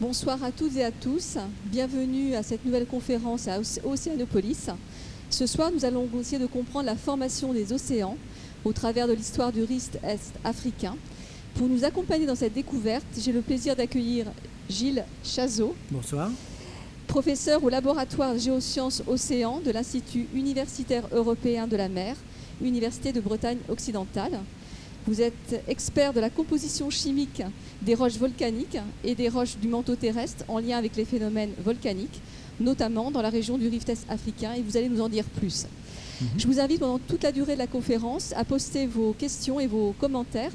Bonsoir à toutes et à tous. Bienvenue à cette nouvelle conférence à Océanopolis. Ce soir, nous allons essayer de comprendre la formation des océans au travers de l'histoire du rift est africain. Pour nous accompagner dans cette découverte, j'ai le plaisir d'accueillir Gilles Chazot. Bonsoir. Professeur au laboratoire Géosciences Océan de l'Institut universitaire européen de la mer, Université de Bretagne occidentale. Vous êtes expert de la composition chimique des roches volcaniques et des roches du manteau terrestre en lien avec les phénomènes volcaniques, notamment dans la région du rift est africain, et vous allez nous en dire plus. Mhm. Je vous invite pendant toute la durée de la conférence à poster vos questions et vos commentaires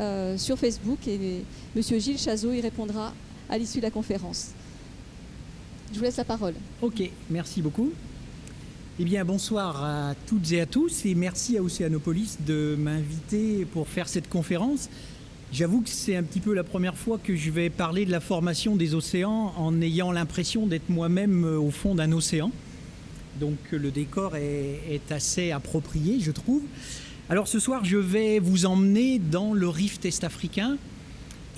euh, sur Facebook et M. Gilles Chazot y répondra à l'issue de la conférence. Je vous laisse la parole. Ok, merci beaucoup. Eh bien, bonsoir à toutes et à tous et merci à Océanopolis de m'inviter pour faire cette conférence. J'avoue que c'est un petit peu la première fois que je vais parler de la formation des océans en ayant l'impression d'être moi-même au fond d'un océan. Donc le décor est, est, assez approprié, je trouve. Alors ce soir, je vais vous emmener dans le rift est-africain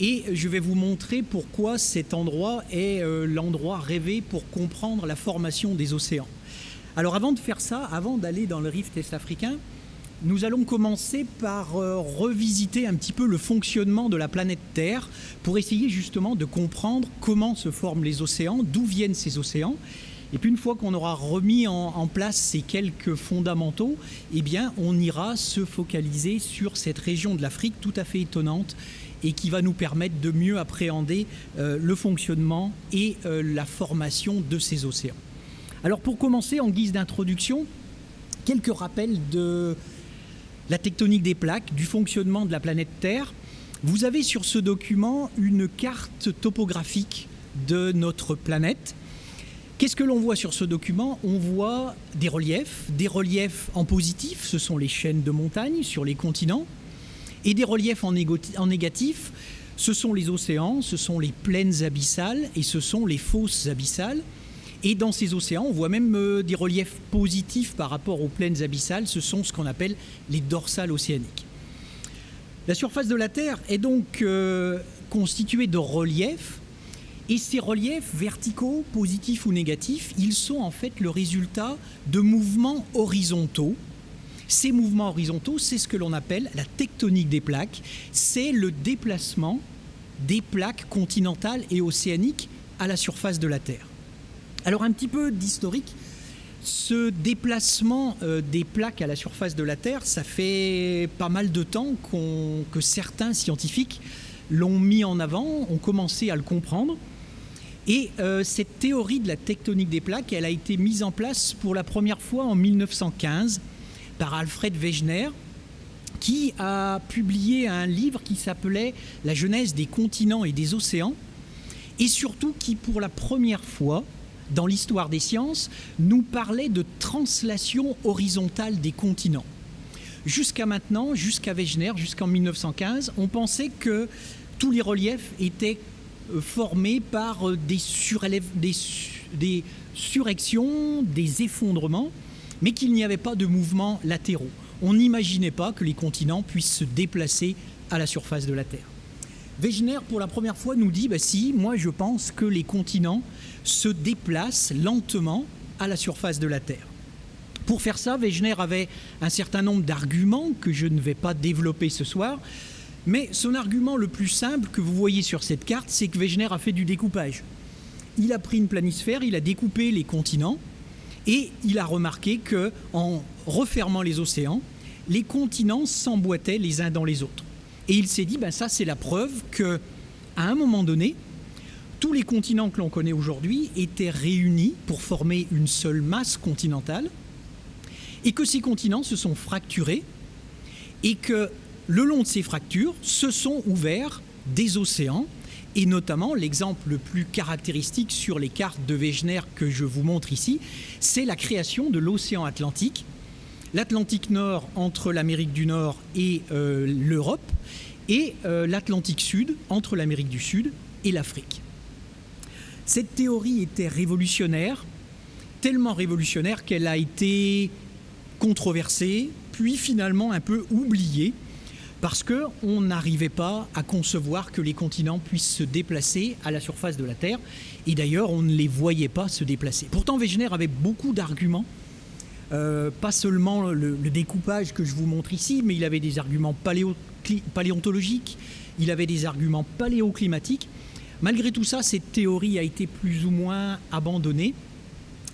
et je vais vous montrer pourquoi cet endroit est euh, l'endroit rêvé pour comprendre la formation des océans. Alors avant de faire ça, avant d'aller dans le rift est-africain, nous allons commencer par euh, revisiter un petit peu le fonctionnement de la planète Terre pour essayer justement de comprendre comment se forment les océans, d'où viennent ces océans. Et puis une fois qu'on aura remis en, place ces quelques fondamentaux, eh bien on ira se focaliser sur cette région de l'Afrique tout à fait étonnante et qui va nous permettre de mieux appréhender euh, le fonctionnement et euh, la formation de ces océans. Alors pour commencer, en guise d'introduction, quelques rappels de la tectonique des plaques, du fonctionnement de la planète Terre. Vous avez sur ce document une carte topographique de notre planète. Qu'est-ce que l'on voit sur ce document? On voit des reliefs, des reliefs en positif, ce sont les chaînes de montagnes sur les continents, et des reliefs en, négatif, ce sont les océans, ce sont les plaines abyssales et ce sont les fosses abyssales. Et dans ces océans, on voit même euh, des reliefs positifs par rapport aux plaines abyssales. Ce sont ce qu'on appelle les dorsales océaniques. La surface de la Terre est donc euh, constituée de reliefs. Et ces reliefs verticaux, positifs ou négatifs, ils sont en fait le résultat de mouvements horizontaux. Ces mouvements horizontaux, c'est ce que l'on appelle la tectonique des plaques. C'est le déplacement des plaques continentales et océaniques à la surface de la Terre. Alors un petit peu d'historique. Ce déplacement euh, des plaques à la surface de la Terre, ça fait pas mal de temps que certains scientifiques l'ont mis en avant, ont commencé à le comprendre. Et euh, cette théorie de la tectonique des plaques, elle a été mise en place pour la première fois en 1915 par Alfred Wegener, qui a publié un livre qui s'appelait La genèse des continents et des océans, et surtout qui, pour la première fois, dans l'histoire des sciences, nous parlait de translation horizontale des continents. Jusqu'à maintenant, jusqu'à Wegener, jusqu'en 1915, on pensait que tous les reliefs étaient euh, formés par euh, des, des, surrections, des effondrements, mais qu'il n'y avait pas de mouvements latéraux. On n'imaginait pas que les continents puissent se déplacer à la surface de la Terre. Wegener, pour la première fois, nous dit bah, si, moi je pense que les continents se déplacent lentement à la surface de la Terre. Pour faire ça, Wegener avait un certain nombre d'arguments que je ne vais pas développer ce soir, mais son argument le plus simple que vous voyez sur cette carte, c'est que Wegener a fait du découpage. Il a pris une planisphère, il a découpé les continents, et il a remarqué que en refermant les océans, les continents s'emboîtaient les uns dans les autres. Et il s'est dit, ben ça c'est la preuve que, à un moment donné, tous les continents que l'on connaît aujourd'hui étaient réunis pour former une seule masse continentale, et que ces continents se sont fracturés, et que le long de ces fractures se sont ouverts des océans, et notamment l'exemple le plus caractéristique sur les cartes de Wegener que je vous montre ici, c'est la création de l'océan Atlantique, l'Atlantique Nord entre l'Amérique du Nord et euh, l'Europe, et euh, l'Atlantique Sud entre l'Amérique du Sud et l'Afrique. Cette théorie était révolutionnaire, tellement révolutionnaire qu'elle a été controversée, puis finalement un peu oubliée, parce qu'on n'arrivait pas à concevoir que les continents puissent se déplacer à la surface de la Terre. Et d'ailleurs, on ne les voyait pas se déplacer. Pourtant, Wegener avait beaucoup d'arguments, euh, pas seulement le, découpage que je vous montre ici, mais il avait des arguments paléontologiques, il avait des arguments paléoclimatiques. Malgré tout ça, cette théorie a été plus ou moins abandonnée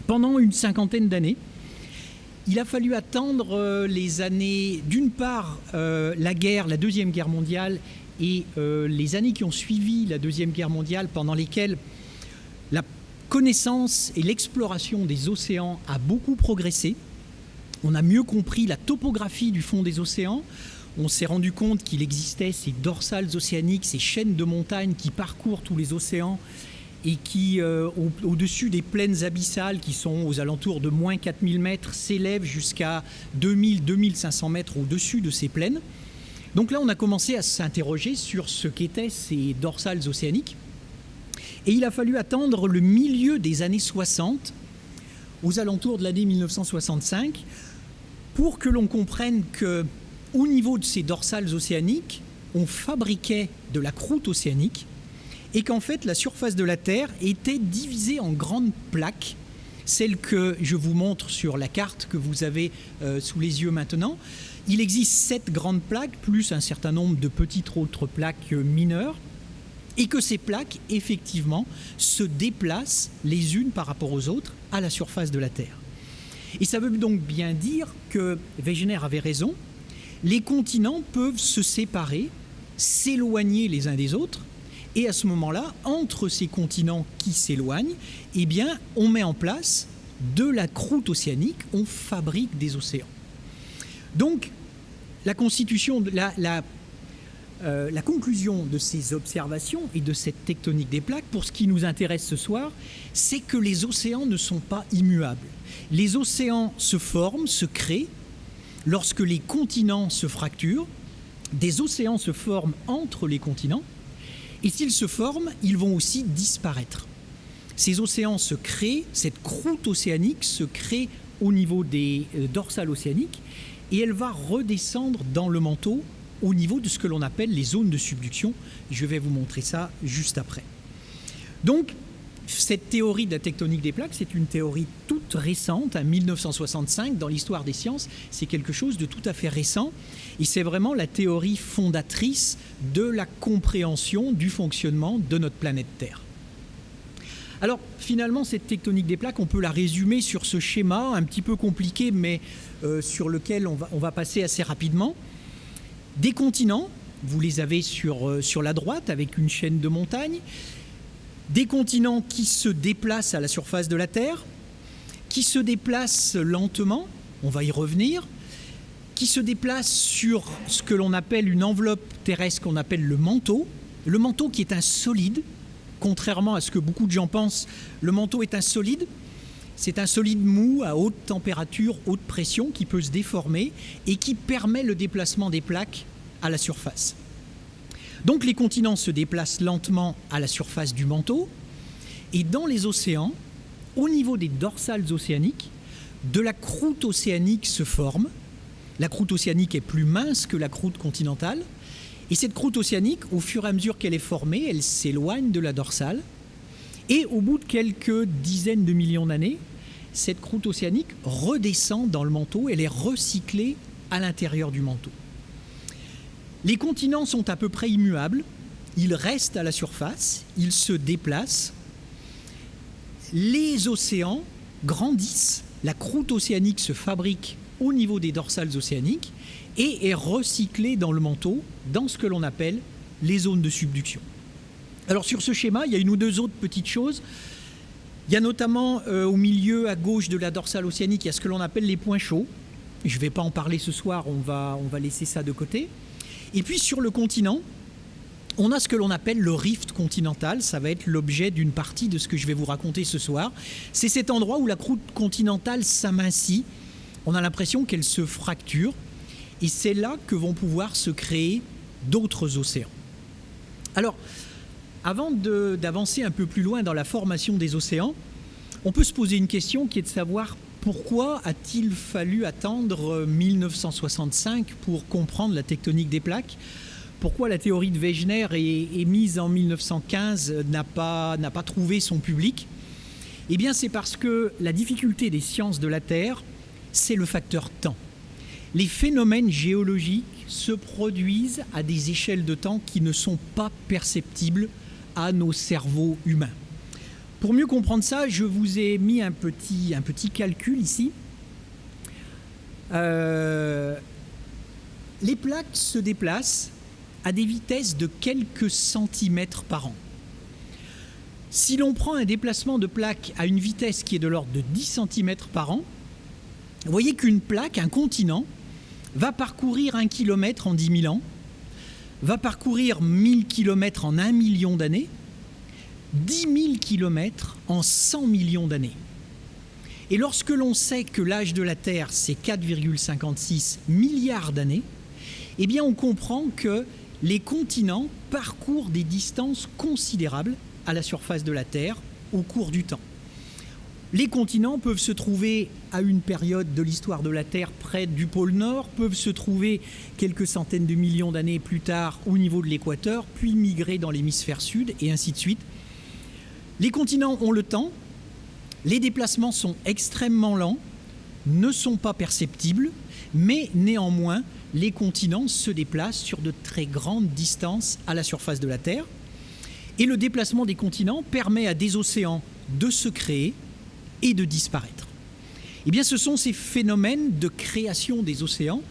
pendant une cinquantaine d'années. Il a fallu attendre euh, les années, d'une part, euh, la guerre, la Deuxième Guerre mondiale, et les années qui ont suivi la Deuxième Guerre mondiale, pendant lesquelles la connaissance et l'exploration des océans a beaucoup progressé. On a mieux compris la topographie du fond des océans. On s'est rendu compte qu'il existait ces dorsales océaniques, ces chaînes de montagnes qui parcourent tous les océans et qui, euh, au-dessus des plaines abyssales qui sont aux alentours de moins 4000 mètres, s'élèvent jusqu'à 2000-2500 mètres au-dessus de ces plaines. Donc là, on a commencé à s'interroger sur ce qu'étaient ces dorsales océaniques. Et il a fallu attendre le milieu des années 60, aux alentours de l'année 1965, pour que l'on comprenne que, au niveau de ces dorsales océaniques, on fabriquait de la croûte océanique et qu'en fait la surface de la Terre était divisée en grandes plaques, celles que je vous montre sur la carte que vous avez euh, sous les yeux maintenant. Il existe sept grandes plaques, plus un certain nombre de petites autres plaques euh, mineures, et que ces plaques, effectivement, se déplacent les unes par rapport aux autres à la surface de la Terre. Et ça veut donc bien dire que Wegener avait raison, les continents peuvent se séparer, s'éloigner les uns des autres, et à ce moment-là, entre ces continents qui s'éloignent, eh bien, on met en place de la croûte océanique, on fabrique des océans. Donc, la constitution, la, la, euh, la conclusion de ces observations et de cette tectonique des plaques, pour ce qui nous intéresse ce soir, c'est que les océans ne sont pas immuables. Les océans se forment, se créent, lorsque les continents se fracturent, des océans se forment entre les continents, et s'ils se forment, ils vont aussi disparaître. Ces océans se créent, cette croûte océanique se crée au niveau des euh, dorsales océaniques et elle va redescendre dans le manteau au niveau de ce que l'on appelle les zones de subduction. Je vais vous montrer ça juste après. Donc, cette théorie de la tectonique des plaques, c'est une théorie toute récente, en 1965, dans l'histoire des sciences. C'est quelque chose de tout à fait récent. Et c'est vraiment la théorie fondatrice de la compréhension du fonctionnement de notre planète Terre. Alors finalement, cette tectonique des plaques, on peut la résumer sur ce schéma un petit peu compliqué, mais euh, sur lequel on va, passer assez rapidement. Des continents, vous les avez sur, euh, sur la droite avec une chaîne de montagnes. Des continents qui se déplacent à la surface de la Terre, qui se déplacent lentement, on va y revenir, qui se déplacent sur ce que l'on appelle une enveloppe terrestre qu'on appelle le manteau, le manteau qui est un solide, contrairement à ce que beaucoup de gens pensent, le manteau est un solide, c'est un solide mou à haute température, haute pression qui peut se déformer et qui permet le déplacement des plaques à la surface. Donc les continents se déplacent lentement à la surface du manteau, et dans les océans, au niveau des dorsales océaniques, de la croûte océanique se forme. La croûte océanique est plus mince que la croûte continentale, et cette croûte océanique, au fur et à mesure qu'elle est formée, elle s'éloigne de la dorsale, et au bout de quelques dizaines de millions d'années, cette croûte océanique redescend dans le manteau, elle est recyclée à l'intérieur du manteau. Les continents sont à peu près immuables, ils restent à la surface, ils se déplacent. Les océans grandissent, la croûte océanique se fabrique au niveau des dorsales océaniques et est recyclée dans le manteau, dans ce que l'on appelle les zones de subduction. Alors sur ce schéma, il y a une ou deux autres petites choses. Il y a notamment euh, au milieu à gauche de la dorsale océanique, il y a ce que l'on appelle les points chauds. Je ne vais pas en parler ce soir, on va, on va laisser ça de côté. Et puis sur le continent, on a ce que l'on appelle le rift continental, ça va être l'objet d'une partie de ce que je vais vous raconter ce soir. C'est cet endroit où la croûte continentale s'amincit, on a l'impression qu'elle se fracture, et c'est là que vont pouvoir se créer d'autres océans. Alors, avant d'avancer un peu plus loin dans la formation des océans, on peut se poser une question qui est de savoir pourquoi a-t-il fallu attendre 1965 pour comprendre la tectonique des plaques? Pourquoi la théorie de Wegener émise en 1915 n'a pas, pas trouvé son public? Eh bien c'est parce que la difficulté des sciences de la Terre, c'est le facteur temps. Les phénomènes géologiques se produisent à des échelles de temps qui ne sont pas perceptibles à nos cerveaux humains. Pour mieux comprendre ça, je vous ai mis un petit, un petit calcul ici. Euh, les plaques se déplacent à des vitesses de quelques centimètres par an. Si l'on prend un déplacement de plaque à une vitesse qui est de l'ordre de 10 cm par an, vous voyez qu'une plaque, un continent, va parcourir un kilomètre en 10 000 ans, va parcourir 1000 km en un million d'années, 10 000 km en 100 millions d'années. Et lorsque l'on sait que l'âge de la Terre, c'est 4,56 milliards d'années, eh bien on comprend que les continents parcourent des distances considérables à la surface de la Terre au cours du temps. Les continents peuvent se trouver à une période de l'histoire de la Terre près du pôle Nord, peuvent se trouver quelques centaines de millions d'années plus tard au niveau de l'équateur, puis migrer dans l'hémisphère sud, et ainsi de suite. Les continents ont le temps, les déplacements sont extrêmement lents, ne sont pas perceptibles, mais néanmoins, les continents se déplacent sur de très grandes distances à la surface de la Terre. Et le déplacement des continents permet à des océans de se créer et de disparaître. Eh bien, ce sont ces phénomènes de création des océans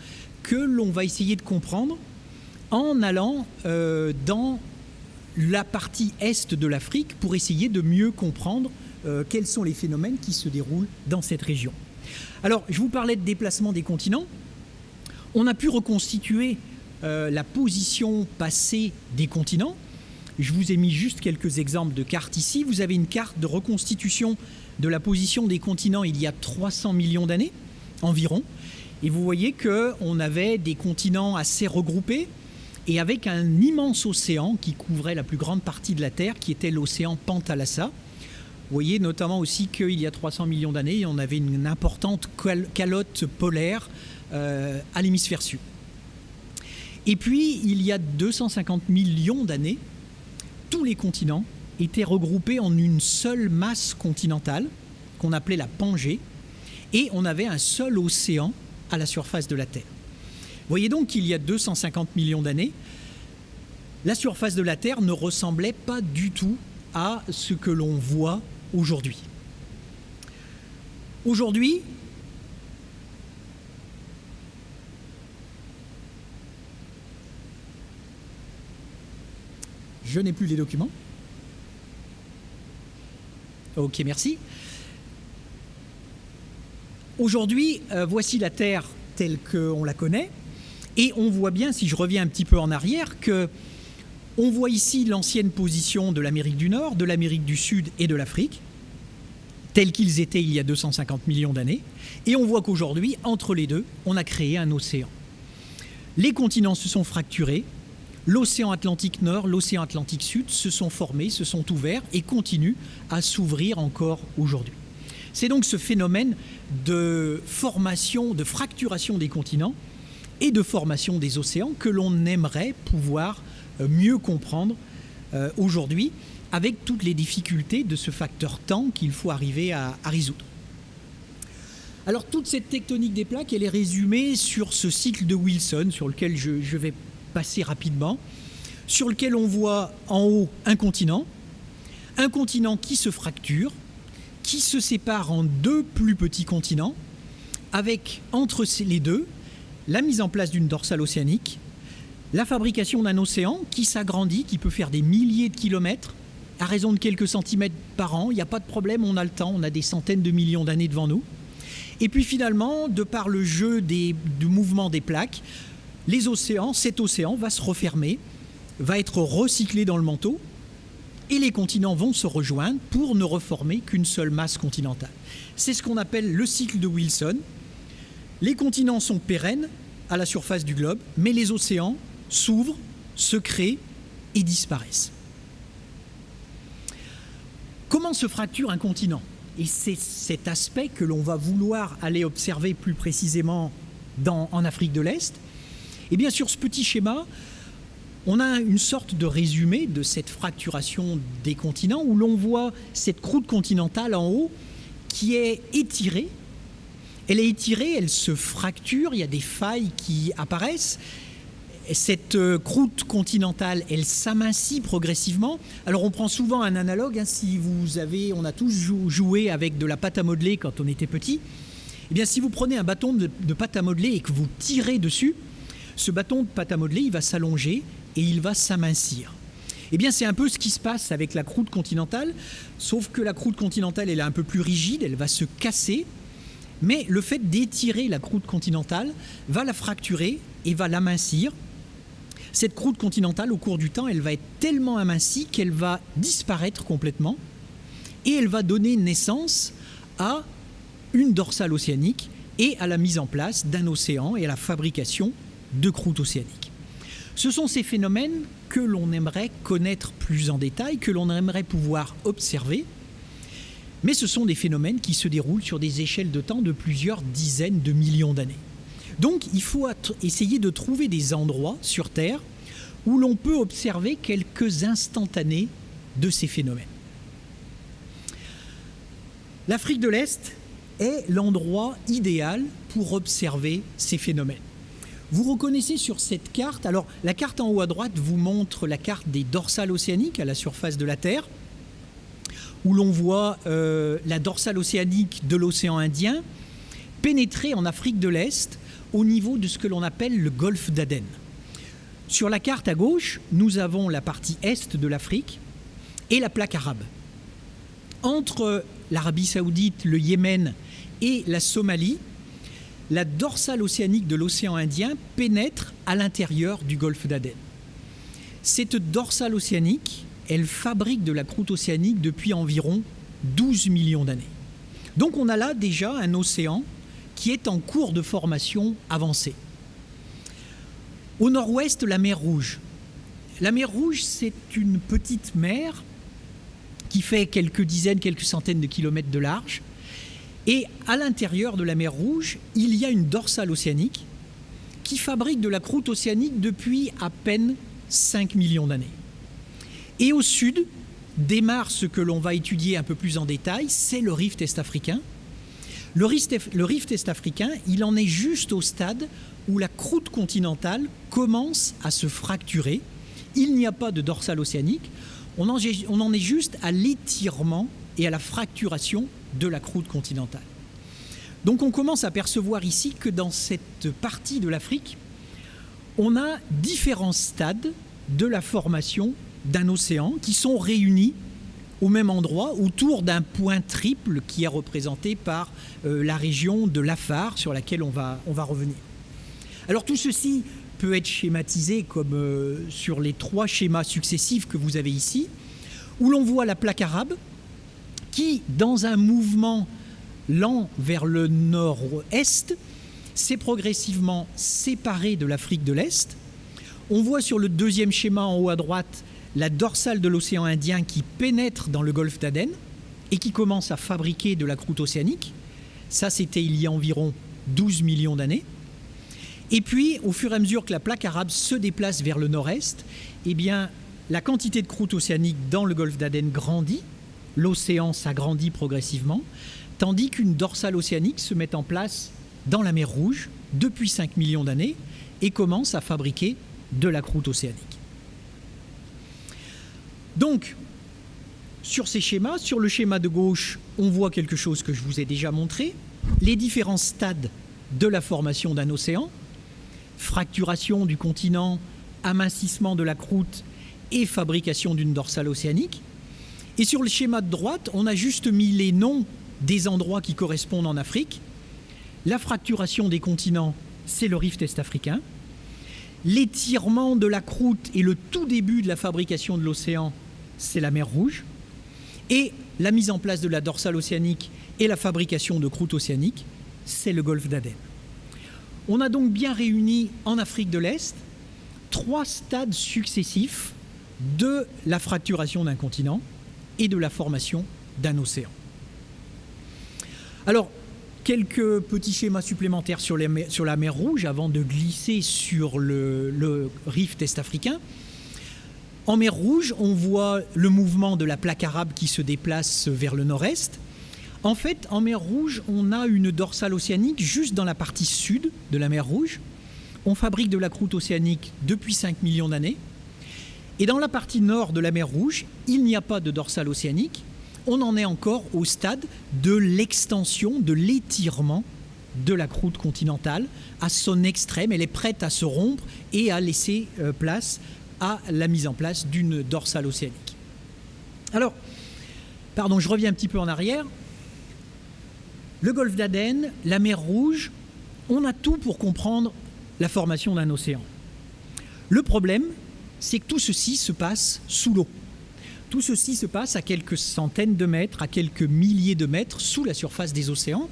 que l'on va essayer de comprendre en allant euh, dans la partie est de l'Afrique pour essayer de mieux comprendre euh, quels sont les phénomènes qui se déroulent dans cette région. Alors, je vous parlais de déplacement des continents. On a pu reconstituer euh, la position passée des continents. Je vous ai mis juste quelques exemples de cartes ici. Vous avez une carte de reconstitution de la position des continents il y a 300 millions d'années environ. Et vous voyez qu'on avait des continents assez regroupés, et avec un immense océan qui couvrait la plus grande partie de la Terre, qui était l'océan Pantalassa. Vous voyez notamment aussi qu'il y a 300 millions d'années, on avait une importante calotte polaire euh, à l'hémisphère sud. Et puis, il y a 250 millions d'années, tous les continents étaient regroupés en une seule masse continentale, qu'on appelait la Pangée, et on avait un seul océan à la surface de la Terre voyez donc qu'il y a 250 millions d'années, la surface de la Terre ne ressemblait pas du tout à ce que l'on voit aujourd'hui. Aujourd'hui, je n'ai plus les documents. Ok, merci. Aujourd'hui, euh, voici la Terre telle qu'on la connaît. Et on voit bien, si je reviens un petit peu en arrière, que on voit ici l'ancienne position de l'Amérique du Nord, de l'Amérique du Sud et de l'Afrique, tels qu'ils étaient il y a 250 millions d'années. Et on voit qu'aujourd'hui, entre les deux, on a créé un océan. Les continents se sont fracturés, l'océan Atlantique Nord, l'océan Atlantique Sud se sont formés, se sont ouverts et continuent à s'ouvrir encore aujourd'hui. C'est donc ce phénomène de formation, de fracturation des continents et de formation des océans que l'on aimerait pouvoir euh, mieux comprendre euh, aujourd'hui avec toutes les difficultés de ce facteur temps qu'il faut arriver à, résoudre. Alors toute cette tectonique des plaques, elle est résumée sur ce cycle de Wilson, sur lequel je, je vais passer rapidement, sur lequel on voit en haut un continent, un continent qui se fracture, qui se sépare en deux plus petits continents, avec entre les deux la mise en place d'une dorsale océanique, la fabrication d'un océan qui s'agrandit, qui peut faire des milliers de kilomètres à raison de quelques centimètres par an. Il n'y a pas de problème, on a le temps, on a des centaines de millions d'années devant nous. Et puis finalement, de par le jeu des, du mouvement des plaques, les océans, cet océan va se refermer, va être recyclé dans le manteau, et les continents vont se rejoindre pour ne reformer qu'une seule masse continentale. C'est ce qu'on appelle le cycle de Wilson, les continents sont pérennes à la surface du globe, mais les océans s'ouvrent, se créent et disparaissent. Comment se fracture un continent? Et c'est cet aspect que l'on va vouloir aller observer plus précisément en Afrique de l'Est. Et bien sur ce petit schéma, on a une sorte de résumé de cette fracturation des continents où l'on voit cette croûte continentale en haut qui est étirée. Elle est étirée, elle se fracture, il y a des failles qui apparaissent. Cette euh, croûte continentale, elle s'amincit progressivement. Alors on prend souvent un analogue, hein, si vous avez, on a tous joué avec de la pâte à modeler quand on était petit. Eh bien si vous prenez un bâton de pâte à modeler et que vous tirez dessus, ce bâton de pâte à modeler, il va s'allonger et il va s'amincir. Eh bien, c'est un peu ce qui se passe avec la croûte continentale, sauf que la croûte continentale, elle est un peu plus rigide, elle va se casser, mais le fait d'étirer la croûte continentale va la fracturer et va l'amincir. Cette croûte continentale, au cours du temps, elle va être tellement amincie qu'elle va disparaître complètement et elle va donner naissance à une dorsale océanique et à la mise en place d'un océan et à la fabrication de croûtes océaniques. Ce sont ces phénomènes que l'on aimerait connaître plus en détail, que l'on aimerait pouvoir observer, mais ce sont des phénomènes qui se déroulent sur des échelles de temps de plusieurs dizaines de millions d'années. Donc il faut essayer de trouver des endroits sur Terre où l'on peut observer quelques instantanés de ces phénomènes. L'Afrique de l'Est est l'endroit idéal pour observer ces phénomènes. Vous reconnaissez sur cette carte, alors la carte en haut à droite vous montre la carte des dorsales océaniques à la surface de la Terre, où l'on voit euh, la dorsale océanique de l'océan Indien pénétrer en Afrique de l'Est au niveau de ce que l'on appelle le golfe d'Aden. Sur la carte à gauche, nous avons la partie est de l'Afrique et la plaque arabe. Entre l'Arabie saoudite, le Yémen et la Somalie, la dorsale océanique de l'océan Indien pénètre à l'intérieur du golfe d'Aden. Cette dorsale océanique, elle fabrique de la croûte océanique depuis environ 12 millions d'années. Donc on a là déjà un océan qui est en cours de formation avancée. Au nord-ouest, la mer Rouge. La mer Rouge, c'est une petite mer qui fait quelques dizaines, quelques centaines de kilomètres de large, et à l'intérieur de la mer Rouge, il y a une dorsale océanique qui fabrique de la croûte océanique depuis à peine 5 millions d'années. Et au sud démarre ce que l'on va étudier un peu plus en détail, c'est le rift est-africain. Le rift, est-africain, il en est juste au stade où la croûte continentale commence à se fracturer. Il n'y a pas de dorsale océanique, on en, on en est juste à l'étirement et à la fracturation de la croûte continentale. Donc on commence à percevoir ici que dans cette partie de l'Afrique, on a différents stades de la formation d'un océan qui sont réunis au même endroit autour d'un point triple qui est représenté par euh, la région de l'Afar sur laquelle on va, revenir. Alors tout ceci peut être schématisé comme euh, sur les trois schémas successifs que vous avez ici, où l'on voit la plaque arabe qui, dans un mouvement lent vers le nord-est, s'est progressivement séparé de l'Afrique de l'Est. On voit sur le deuxième schéma en haut à droite la dorsale de l'océan Indien qui pénètre dans le golfe d'Aden et qui commence à fabriquer de la croûte océanique. Ça, c'était il y a environ 12 millions d'années. Et puis, au fur et à mesure que la plaque arabe se déplace vers le nord-est, eh la quantité de croûte océanique dans le golfe d'Aden grandit l'océan s'agrandit progressivement, tandis qu'une dorsale océanique se met en place dans la mer Rouge depuis 5 millions d'années et commence à fabriquer de la croûte océanique. Donc, sur ces schémas, sur le schéma de gauche, on voit quelque chose que je vous ai déjà montré, les différents stades de la formation d'un océan, fracturation du continent, amincissement de la croûte et fabrication d'une dorsale océanique. Et sur le schéma de droite, on a juste mis les noms des endroits qui correspondent en Afrique. La fracturation des continents, c'est le rift est-africain. L'étirement de la croûte et le tout début de la fabrication de l'océan, c'est la mer Rouge. Et la mise en place de la dorsale océanique et la fabrication de croûte océanique, c'est le golfe d'Aden. On a donc bien réuni en Afrique de l'Est trois stades successifs de la fracturation d'un continent et de la formation d'un océan. Alors, quelques petits schémas supplémentaires sur, la mer Rouge avant de glisser sur le, le rift est-africain. En mer Rouge, on voit le mouvement de la plaque arabe qui se déplace vers le nord-est. En fait, en mer Rouge, on a une dorsale océanique juste dans la partie sud de la mer Rouge. On fabrique de la croûte océanique depuis 5 millions d'années. Et dans la partie nord de la mer Rouge, il n'y a pas de dorsale océanique. On en est encore au stade de l'extension, de l'étirement de la croûte continentale à son extrême. Elle est prête à se rompre et à laisser euh, place à la mise en place d'une dorsale océanique. Alors, pardon, je reviens un petit peu en arrière. Le golfe d'Aden, la mer Rouge, on a tout pour comprendre la formation d'un océan. Le problème, c'est que tout ceci se passe sous l'eau. Tout ceci se passe à quelques centaines de mètres, à quelques milliers de mètres sous la surface des océans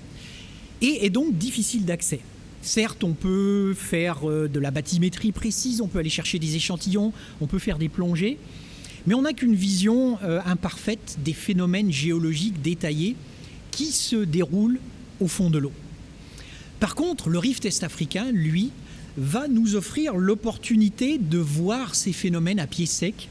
et est donc difficile d'accès. Certes, on peut faire euh, de la bathymétrie précise, on peut aller chercher des échantillons, on peut faire des plongées, mais on n'a qu'une vision euh, imparfaite des phénomènes géologiques détaillés qui se déroule au fond de l'eau. Par contre, le rift est-africain, lui, va nous offrir l'opportunité de voir ces phénomènes à pied sec,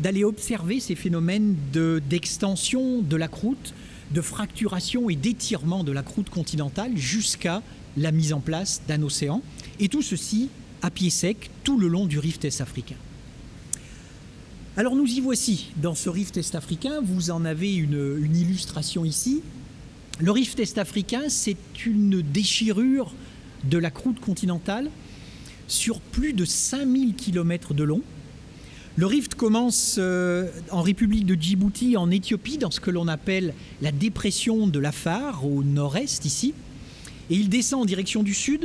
d'aller observer ces phénomènes d'extension de, la croûte, de fracturation et d'étirement de la croûte continentale jusqu'à la mise en place d'un océan, et tout ceci à pied sec tout le long du rift est-africain. Alors nous y voici, dans ce rift est-africain, vous en avez une illustration ici, le rift est-africain, c'est une déchirure de la croûte continentale sur plus de 5000 km de long. Le rift commence euh, en République de Djibouti, en Éthiopie, dans ce que l'on appelle la dépression de l'Afar, au nord-est ici, et il descend en direction du sud.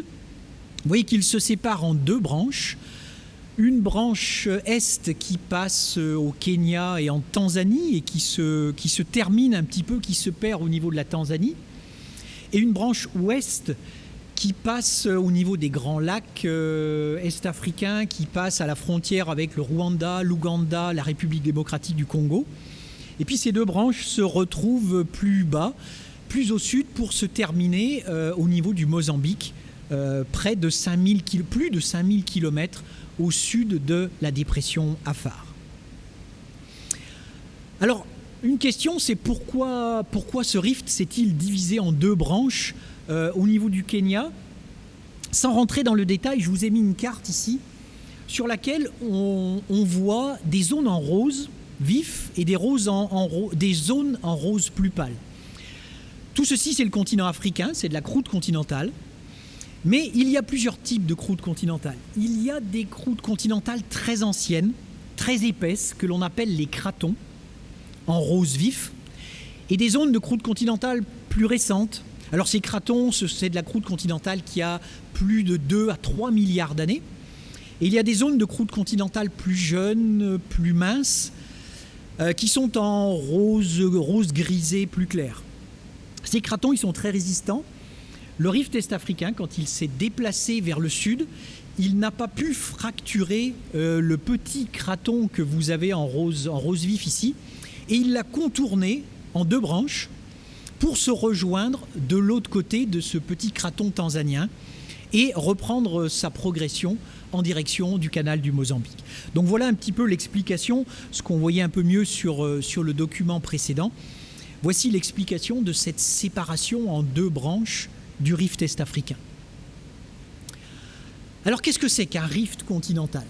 Vous voyez qu'il se sépare en deux branches une branche est qui passe au Kenya et en Tanzanie et qui se, qui se termine un petit peu, qui se perd au niveau de la Tanzanie, et une branche ouest qui passe au niveau des grands lacs euh, est-africains, qui passe à la frontière avec le Rwanda, l'Ouganda, la République démocratique du Congo. Et puis ces deux branches se retrouvent plus bas, plus au sud, pour se terminer euh, au niveau du Mozambique, euh, près de 5000 plus de 5000 km au sud de la dépression Afar. Alors, une question, c'est pourquoi ce rift s'est-il divisé en deux branches? Euh, au niveau du Kenya Sans rentrer dans le détail, je vous ai mis une carte ici sur laquelle on, voit des zones en rose vif et des, roses en, des zones en rose plus pâle. Tout ceci, c'est le continent africain, c'est de la croûte continentale. Mais il y a plusieurs types de croûtes continentales. Il y a des croûtes continentales très anciennes, très épaisses, que l'on appelle les cratons, en rose vif, et des zones de croûtes continentales plus récentes. Alors ces cratons, c'est de la croûte continentale qui a plus de 2 à 3 milliards d'années. Et il y a des zones de croûte continentale plus jeunes, plus minces, euh, qui sont en rose, rose grisé plus clair. Ces cratons, ils sont très résistants le rift est-africain, quand il s'est déplacé vers le sud, il n'a pas pu fracturer euh, le petit craton que vous avez en rose, en rose vif ici, et il l'a contourné en deux branches pour se rejoindre de l'autre côté de ce petit craton tanzanien et reprendre sa progression en direction du canal du Mozambique. Donc voilà un petit peu l'explication, ce qu'on voyait un peu mieux sur, euh, le document précédent. Voici l'explication de cette séparation en deux branches du rift est-africain. Alors qu'est-ce que c'est qu'un rift continental?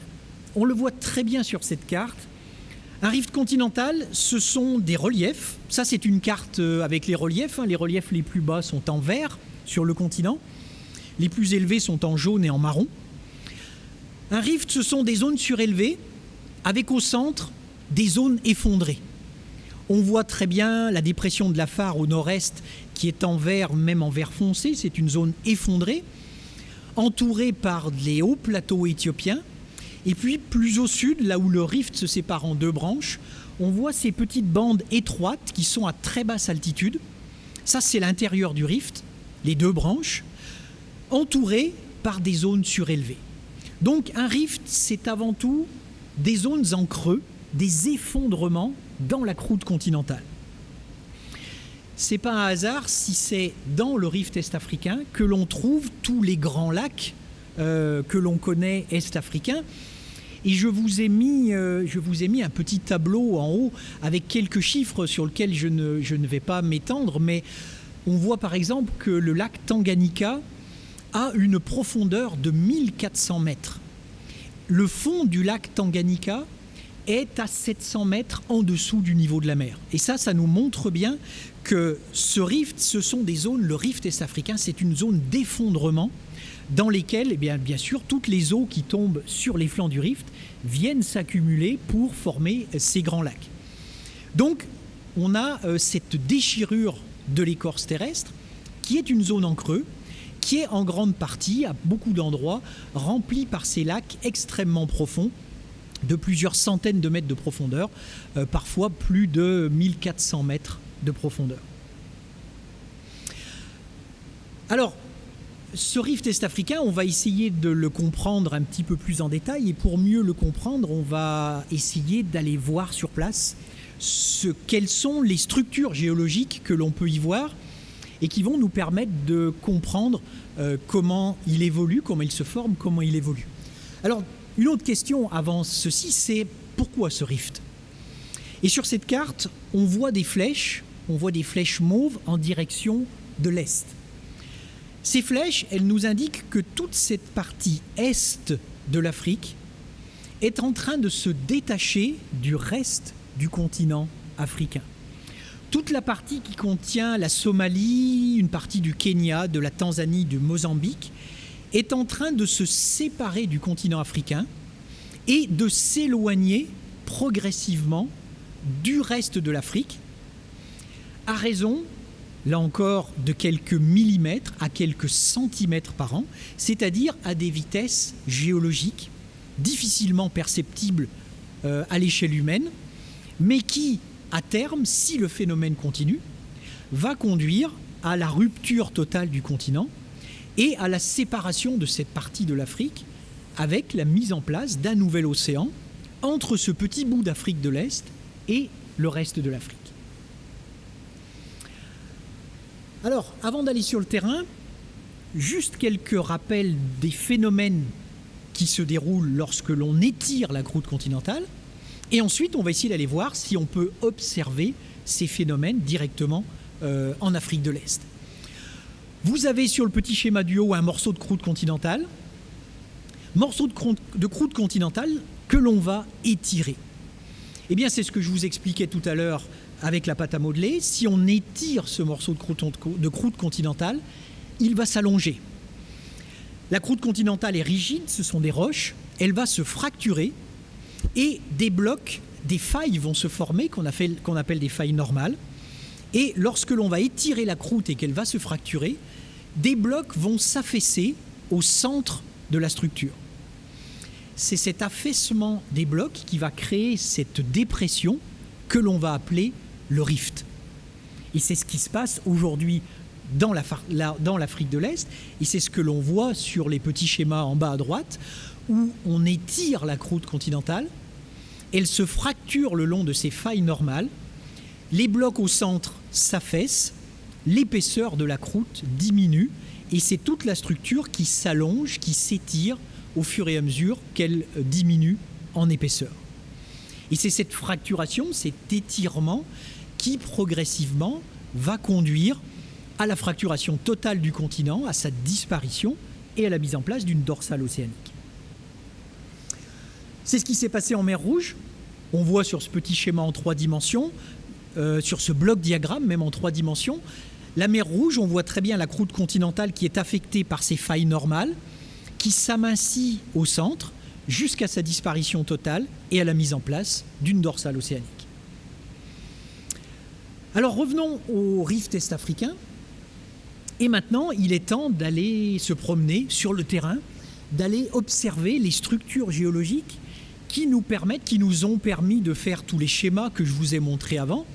On le voit très bien sur cette carte. Un rift continental, ce sont des reliefs. Ça, c'est une carte euh, avec les reliefs. Hein. Les reliefs les plus bas sont en vert sur le continent. Les plus élevés sont en jaune et en marron. Un rift, ce sont des zones surélevées avec au centre des zones effondrées. On voit très bien la dépression de la phare au nord-est qui est en vert, même en vert foncé. C'est une zone effondrée, entourée par les hauts plateaux éthiopiens. Et puis plus au sud, là où le rift se sépare en deux branches, on voit ces petites bandes étroites qui sont à très basse altitude. Ça, c'est l'intérieur du rift, les deux branches, entourées par des zones surélevées. Donc un rift, c'est avant tout des zones en creux, des effondrements dans la croûte continentale. c'est pas un hasard si c'est dans le rift est-africain que l'on trouve tous les grands lacs euh, que l'on connaît est-africains. Et je vous, ai mis, euh, je vous ai mis un petit tableau en haut avec quelques chiffres sur lesquels je ne, je ne vais pas m'étendre, mais on voit par exemple que le lac Tanganyika a une profondeur de 1400 mètres. Le fond du lac Tanganyika est à 700 mètres en dessous du niveau de la mer. Et ça, ça nous montre bien que ce rift, ce sont des zones, le rift est-africain, c'est une zone d'effondrement dans lesquelles, eh bien, sûr, toutes les eaux qui tombent sur les flancs du rift viennent s'accumuler pour former ces grands lacs. Donc, on a euh, cette déchirure de l'écorce terrestre qui est une zone en creux, qui est en grande partie, à beaucoup d'endroits, remplie par ces lacs extrêmement profonds de plusieurs centaines de mètres de profondeur, euh, parfois plus de 1400 mètres de profondeur. Alors, ce rift est-africain, on va essayer de le comprendre un petit peu plus en détail et pour mieux le comprendre, on va essayer d'aller voir sur place ce, quelles sont les structures géologiques que l'on peut y voir et qui vont nous permettre de comprendre euh, comment il évolue, comment il se forme, comment il évolue. Alors, une autre question avant ceci, c'est pourquoi ce rift? Et sur cette carte, on voit des flèches, on voit des flèches mauves en direction de l'est. Ces flèches, elles nous indiquent que toute cette partie est de l'Afrique est en train de se détacher du reste du continent africain. Toute la partie qui contient la Somalie, une partie du Kenya, de la Tanzanie, du Mozambique, est en train de se séparer du continent africain et de s'éloigner progressivement du reste de l'Afrique, à raison là encore, de quelques millimètres à quelques centimètres par an, c'est-à-dire à des vitesses géologiques difficilement perceptibles euh, à l'échelle humaine, mais qui, à terme, si le phénomène continue, va conduire à la rupture totale du continent et à la séparation de cette partie de l'Afrique avec la mise en place d'un nouvel océan entre ce petit bout d'Afrique de l'Est et le reste de l'Afrique. Alors, avant d'aller sur le terrain, juste quelques rappels des phénomènes qui se déroulent lorsque l'on étire la croûte continentale. Et ensuite, on va essayer d'aller voir si on peut observer ces phénomènes directement euh, en Afrique de l'Est. Vous avez sur le petit schéma du haut un morceau de croûte continentale, morceau de croûte, de croûte continentale que l'on va étirer. Eh bien, c'est ce que je vous expliquais tout à l'heure avec la pâte à modeler, si on étire ce morceau de croûte, continentale, il va s'allonger. La croûte continentale est rigide, ce sont des roches, elle va se fracturer et des blocs, des failles vont se former qu'on appelle des failles normales. Et lorsque l'on va étirer la croûte et qu'elle va se fracturer, des blocs vont s'affaisser au centre de la structure. C'est cet affaissement des blocs qui va créer cette dépression que l'on va appeler le rift. Et c'est ce qui se passe aujourd'hui dans l'Afrique de l'Est, et c'est ce que l'on voit sur les petits schémas en bas à droite, où on étire la croûte continentale, elle se fracture le long de ses failles normales, les blocs au centre s'affaissent, l'épaisseur de la croûte diminue, et c'est toute la structure qui s'allonge, qui s'étire au fur et à mesure qu'elle diminue en épaisseur. Et c'est cette fracturation, cet étirement qui progressivement va conduire à la fracturation totale du continent, à sa disparition et à la mise en place d'une dorsale océanique. C'est ce qui s'est passé en mer Rouge. On voit sur ce petit schéma en trois dimensions, euh, sur ce bloc diagramme même en trois dimensions, la mer Rouge, on voit très bien la croûte continentale qui est affectée par ces failles normales, qui s'amincit au centre jusqu'à sa disparition totale et à la mise en place d'une dorsale océanique. Alors revenons au rift est-africain. Et maintenant, il est temps d'aller se promener sur le terrain, d'aller observer les structures géologiques qui nous permettent, qui nous ont permis de faire tous les schémas que je vous ai montrés avant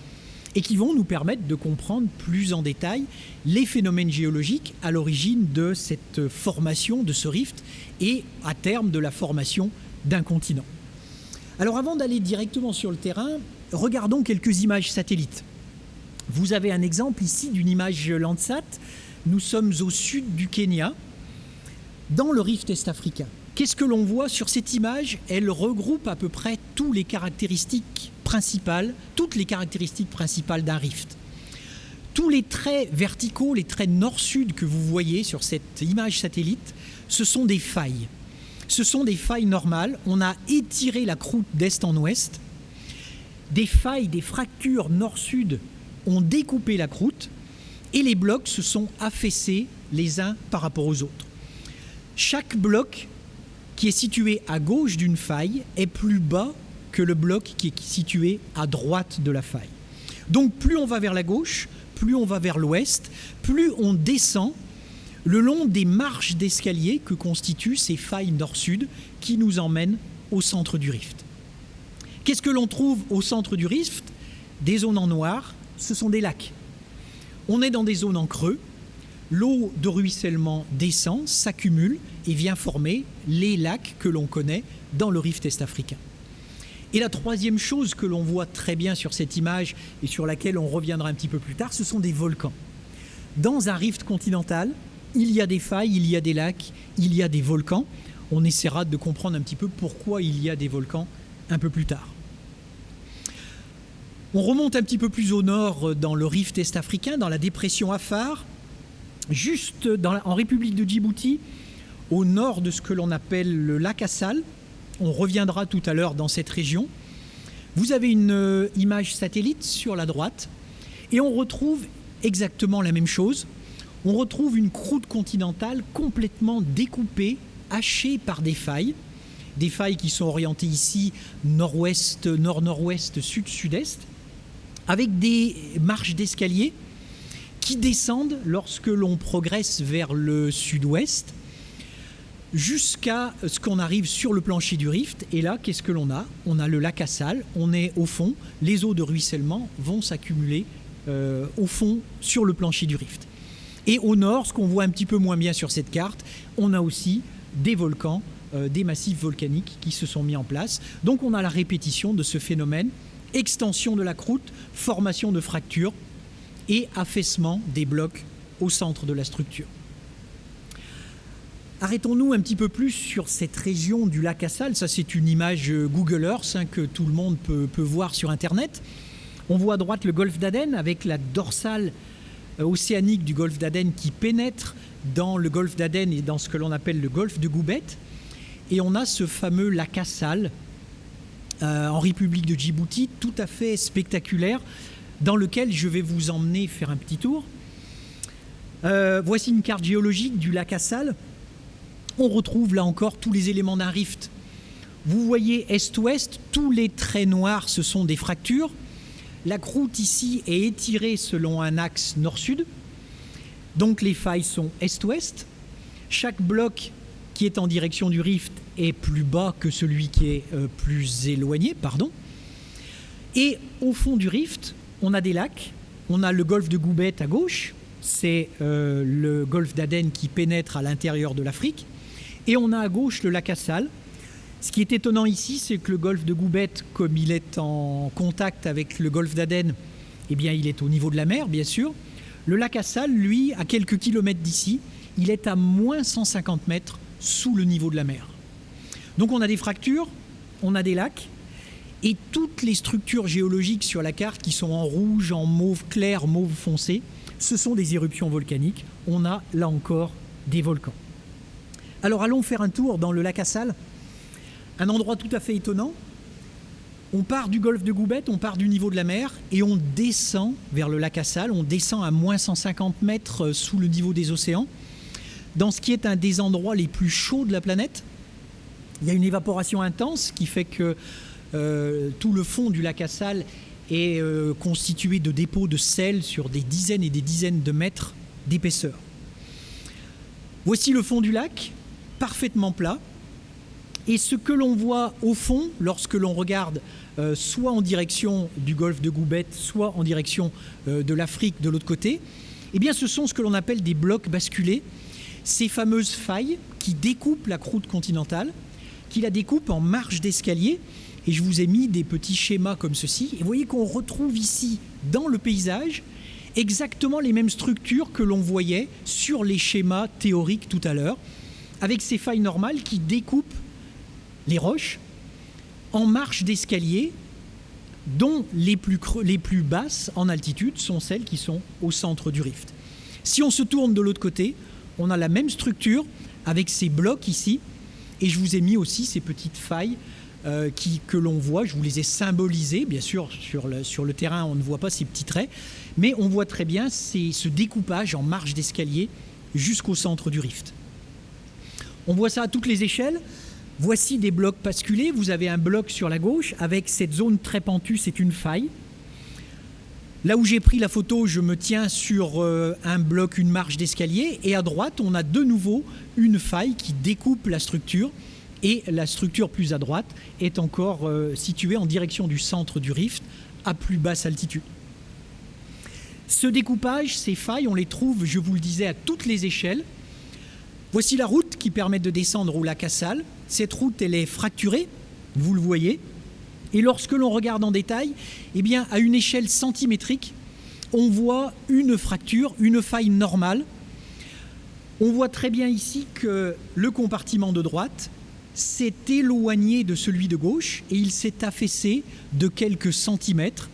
et qui vont nous permettre de comprendre plus en détail les phénomènes géologiques à l'origine de cette formation de ce rift et à terme de la formation d'un continent. Alors avant d'aller directement sur le terrain, regardons quelques images satellites. Vous avez un exemple ici d'une image Landsat. Nous sommes au sud du Kenya, dans le rift est-africain. Qu'est-ce que l'on voit sur cette image? Elle regroupe à peu près toutes les caractéristiques principales, toutes les caractéristiques principales d'un rift. Tous les traits verticaux, les traits nord-sud que vous voyez sur cette image satellite, ce sont des failles. Ce sont des failles normales. On a étiré la croûte d'est en ouest. Des failles, des fractures nord-sud ont découpé la croûte et les blocs se sont affaissés les uns par rapport aux autres. Chaque bloc qui est situé à gauche d'une faille est plus bas que le bloc qui est situé à droite de la faille. Donc plus on va vers la gauche, plus on va vers l'ouest, plus on descend le long des marches d'escalier que constituent ces failles nord-sud qui nous emmènent au centre du rift. Qu'est-ce que l'on trouve au centre du rift? Des zones en noir, ce sont des lacs. On est dans des zones en creux, l'eau de ruissellement descend, s'accumule et vient former les lacs que l'on connaît dans le rift est-africain. Et la troisième chose que l'on voit très bien sur cette image et sur laquelle on reviendra un petit peu plus tard, ce sont des volcans. Dans un rift continental, il y a des failles, il y a des lacs, il y a des volcans. On essaiera de comprendre un petit peu pourquoi il y a des volcans un peu plus tard. On remonte un petit peu plus au nord dans le rift est-africain, dans la dépression Afar, juste en République de Djibouti, au nord de ce que l'on appelle le lac Assal. On reviendra tout à l'heure dans cette région. Vous avez une euh, image satellite sur la droite et on retrouve exactement la même chose. On retrouve une croûte continentale complètement découpée, hachée par des failles. Des failles qui sont orientées ici nord-ouest, nord-nord-ouest, sud-sud-est, avec des marches d'escalier qui descendent lorsque l'on progresse vers le sud-ouest jusqu'à ce qu'on arrive sur le plancher du rift. Et là, qu'est-ce que l'on a? On a le lac Assal, on est au fond, les eaux de ruissellement vont s'accumuler euh, au fond sur le plancher du rift. Et au nord, ce qu'on voit un petit peu moins bien sur cette carte, on a aussi des volcans, euh, des massifs volcaniques qui se sont mis en place. Donc on a la répétition de ce phénomène, extension de la croûte, formation de fractures et affaissement des blocs au centre de la structure. Arrêtons-nous un petit peu plus sur cette région du lac Assal. Ça, c'est une image euh, Google Earth hein, que tout le monde peut, voir sur Internet. On voit à droite le golfe d'Aden avec la dorsale euh, océanique du golfe d'Aden qui pénètre dans le golfe d'Aden et dans ce que l'on appelle le golfe de Goubet. Et on a ce fameux lac Assal en République de Djibouti, tout à fait spectaculaire, dans lequel je vais vous emmener faire un petit tour. voici une carte géologique du lac Assal on retrouve là encore tous les éléments d'un rift. Vous voyez est-ouest, tous les traits noirs, ce sont des fractures. La croûte ici est étirée selon un axe nord-sud. Donc les failles sont est-ouest. Chaque bloc qui est en direction du rift est plus bas que celui qui est euh, plus éloigné, pardon. Et au fond du rift, on a des lacs. On a le golfe de Goubet à gauche, c'est euh, le golfe d'Aden qui pénètre à l'intérieur de l'Afrique. Et on a à gauche le lac Assal. Ce qui est étonnant ici, c'est que le golfe de Goubet, comme il est en contact avec le golfe d'Aden, eh bien, il est au niveau de la mer, bien sûr. Le lac Assal, lui, à quelques kilomètres d'ici, il est à moins 150 mètres sous le niveau de la mer. Donc on a des fractures, on a des lacs, et toutes les structures géologiques sur la carte qui sont en rouge, en mauve clair, mauve foncé, ce sont des éruptions volcaniques. On a là encore des volcans. Alors allons faire un tour dans le lac Assal, un endroit tout à fait étonnant. On part du golfe de Goubet, on part du niveau de la mer et on descend vers le lac Assal, on descend à moins 150 mètres sous le niveau des océans, dans ce qui est un des endroits les plus chauds de la planète. Il y a une évaporation intense qui fait que euh, tout le fond du lac Assal est euh, constitué de dépôts de sel sur des dizaines et des dizaines de mètres d'épaisseur. Voici le fond du lac parfaitement plat. Et ce que l'on voit au fond, lorsque l'on regarde euh, soit en direction du golfe de Goubet, soit en direction de l'Afrique de l'autre côté, eh bien ce sont ce que l'on appelle des blocs basculés, ces fameuses failles qui découpent la croûte continentale, qui la découpent en marches d'escalier. Et je vous ai mis des petits schémas comme ceci. Et vous voyez qu'on retrouve ici, dans le paysage, exactement les mêmes structures que l'on voyait sur les schémas théoriques tout à l'heure, avec ces failles normales qui découpent les roches en marche d'escalier dont les plus, les plus basses en altitude sont celles qui sont au centre du rift. Si on se tourne de l'autre côté, on a la même structure avec ces blocs ici, et je vous ai mis aussi ces petites failles euh, que l'on voit, je vous les ai symbolisées, bien sûr sur le, terrain on ne voit pas ces petits traits, mais on voit très bien ce découpage en marche d'escalier jusqu'au centre du rift. On voit ça à toutes les échelles, Voici des blocs basculés. Vous avez un bloc sur la gauche avec cette zone très pentue, c'est une faille. Là où j'ai pris la photo, je me tiens sur euh, un bloc, une marche d'escalier. Et à droite, on a de nouveau une faille qui découpe la structure. Et la structure plus à droite est encore euh, située en direction du centre du rift, à plus basse altitude. Ce découpage, ces failles, on les trouve, je vous le disais, à toutes les échelles. Voici la route qui permet de descendre au lac Assal. Cette route, elle est fracturée, vous le voyez. Et lorsque l'on regarde en détail, eh à une échelle centimétrique, on voit une fracture, une faille normale. On voit très bien ici que le compartiment de droite s'est éloigné de celui de gauche et il s'est affaissé de quelques centimètres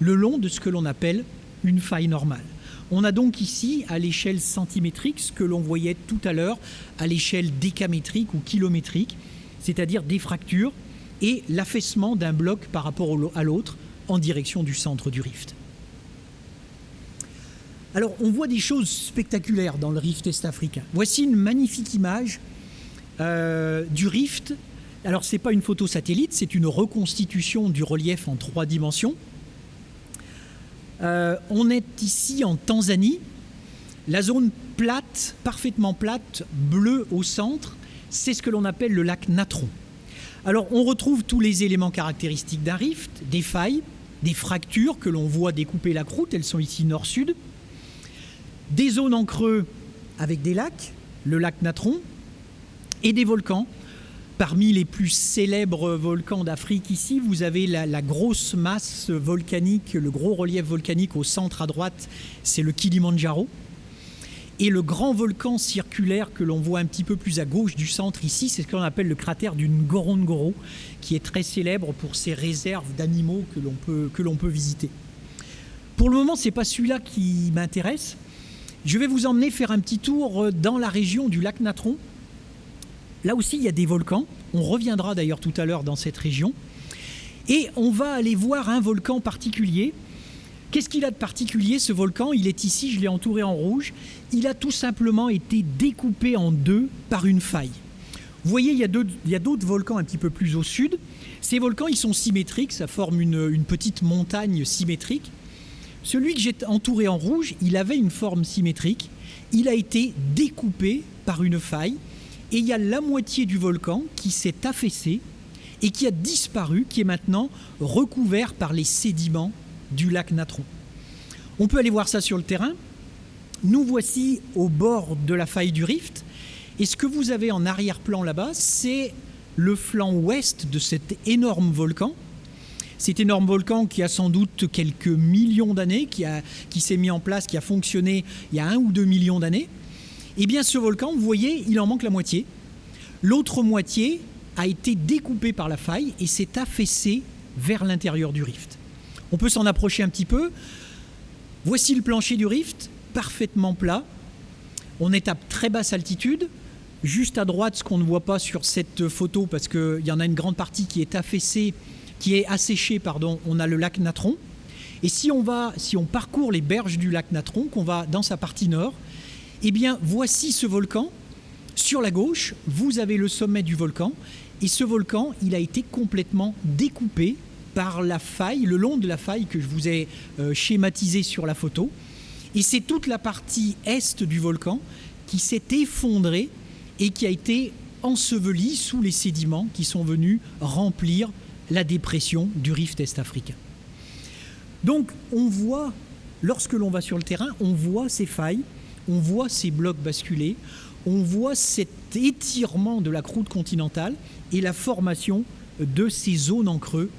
le long de ce que l'on appelle une faille normale. On a donc ici, à l'échelle centimétrique, ce que l'on voyait tout à l'heure à l'échelle décamétrique ou kilométrique, c'est-à-dire des fractures et l'affaissement d'un bloc par rapport à l'autre en direction du centre du rift. Alors, on voit des choses spectaculaires dans le rift est-africain. Voici une magnifique image euh, du rift. Alors, ce n'est pas une photo satellite, c'est une reconstitution du relief en trois dimensions. Euh, on est ici en Tanzanie. La zone plate, parfaitement plate, bleue au centre, c'est ce que l'on appelle le lac Natron. Alors on retrouve tous les éléments caractéristiques d'un rift, des failles, des fractures que l'on voit découper la croûte, elles sont ici nord-sud, des zones en creux avec des lacs, le lac Natron, et des volcans Parmi les plus célèbres volcans d'Afrique ici, vous avez la, grosse masse volcanique, le gros relief volcanique au centre à droite, c'est le Kilimandjaro. Et le grand volcan circulaire que l'on voit un petit peu plus à gauche du centre ici, c'est ce qu'on appelle le cratère du Ngorongoro, qui est très célèbre pour ses réserves d'animaux que l'on peut, visiter. Pour le moment, ce n'est pas celui-là qui m'intéresse. Je vais vous emmener faire un petit tour dans la région du lac Natron, Là aussi, il y a des volcans. On reviendra d'ailleurs tout à l'heure dans cette région. Et on va aller voir un volcan particulier. Qu'est-ce qu'il a de particulier ce volcan? Il est ici, je l'ai entouré en rouge. Il a tout simplement été découpé en deux par une faille. Vous voyez, il y a d'autres volcans un petit peu plus au sud. Ces volcans, ils sont symétriques, ça forme une, petite montagne symétrique. Celui que j'ai entouré en rouge, il avait une forme symétrique. Il a été découpé par une faille et il y a la moitié du volcan qui s'est affaissé et qui a disparu, qui est maintenant recouvert par les sédiments du lac Natron. On peut aller voir ça sur le terrain. Nous voici au bord de la faille du rift. Et ce que vous avez en arrière-plan là-bas, c'est le flanc ouest de cet énorme volcan. Cet énorme volcan qui a sans doute quelques millions d'années, qui, qui s'est mis en place, qui a fonctionné il y a un ou deux millions d'années. Eh bien, ce volcan, vous voyez, il en manque la moitié. L'autre moitié a été découpée par la faille et s'est affaissée vers l'intérieur du rift. On peut s'en approcher un petit peu. Voici le plancher du rift, parfaitement plat. On est à très basse altitude. Juste à droite, ce qu'on ne voit pas sur cette photo, parce qu'il y en a une grande partie qui est affaissée, qui est asséchée, pardon, on a le lac Natron. Et si on, va, si on parcourt les berges du lac Natron, qu'on va dans sa partie nord, eh bien, voici ce volcan. Sur la gauche, vous avez le sommet du volcan. Et ce volcan, il a été complètement découpé par la faille, le long de la faille que je vous ai euh, schématisé sur la photo. Et c'est toute la partie est du volcan qui s'est effondrée et qui a été ensevelie sous les sédiments qui sont venus remplir la dépression du rift est-africain. Donc on voit, lorsque l'on va sur le terrain, on voit ces failles on voit ces blocs basculer, on voit cet étirement de la croûte continentale et la formation de ces zones en creux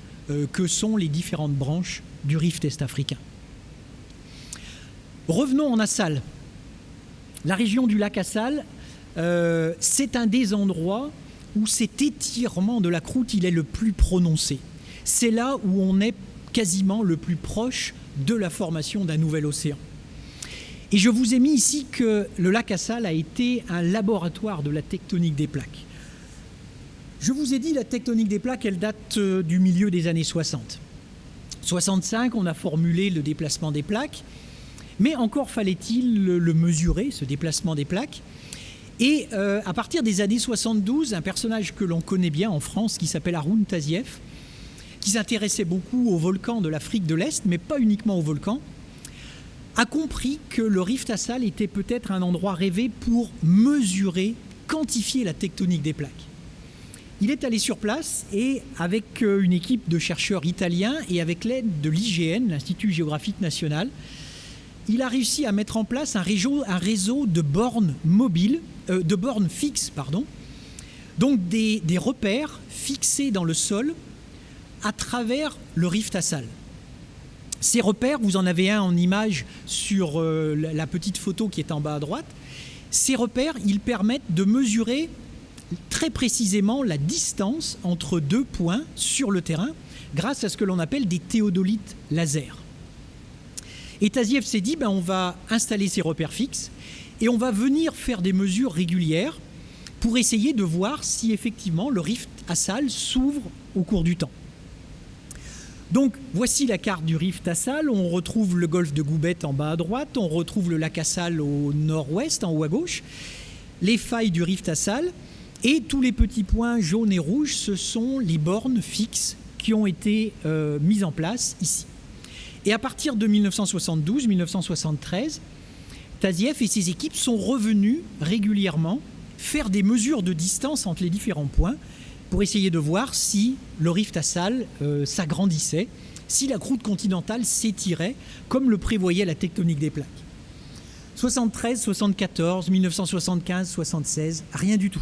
que sont les différentes branches du rift est-africain. Revenons en Assal. La région du lac Assal, euh, c'est un des endroits où cet étirement de la croûte est le plus prononcé. C'est là où on est quasiment le plus proche de la formation d'un nouvel océan. Et je vous ai mis ici que le lac Assal a été un laboratoire de la tectonique des plaques. Je vous ai dit, la tectonique des plaques, elle date euh, du milieu des années 60. 65, on a formulé le déplacement des plaques, mais encore fallait-il le, mesurer, ce déplacement des plaques. Et euh, à partir des années 72, un personnage que l'on connaît bien en France, qui s'appelle Haroun Tazieff, qui s'intéressait beaucoup aux volcans de l'Afrique de l'Est, mais pas uniquement aux volcans, a compris que le Rift Assal était peut-être un endroit rêvé pour mesurer, quantifier la tectonique des plaques. Il est allé sur place et avec euh, une équipe de chercheurs italiens et avec l'aide de l'IGN, l'Institut géographique national, il a réussi à mettre en place un réseau, de bornes mobiles, euh, de bornes fixes, pardon, donc des, des repères fixés dans le sol à travers le Rift Assal. Ces repères, vous en avez un en image sur euh, la petite photo qui est en bas à droite. Ces repères, ils permettent de mesurer très précisément la distance entre deux points sur le terrain grâce à ce que l'on appelle des théodolites laser. Et Taziev s'est dit, ben, on va installer ces repères fixes et on va venir faire des mesures régulières pour essayer de voir si effectivement le rift Assal s'ouvre au cours du temps. Donc voici la carte du Rift Assal. On retrouve le golfe de Goubet en bas à droite, on retrouve le lac Assal au nord-ouest, en haut à gauche, les failles du Rift Assal, et tous les petits points jaunes et rouges, ce sont les bornes fixes qui ont été euh, mises en place ici. Et à partir de 1972-1973, Tazieff et ses équipes sont revenus régulièrement faire des mesures de distance entre les différents points pour essayer de voir si le rift Assal euh, s'agrandissait, si la croûte continentale s'étirait, comme le prévoyait la tectonique des plaques. 73, 74, 1975, 76, rien du tout.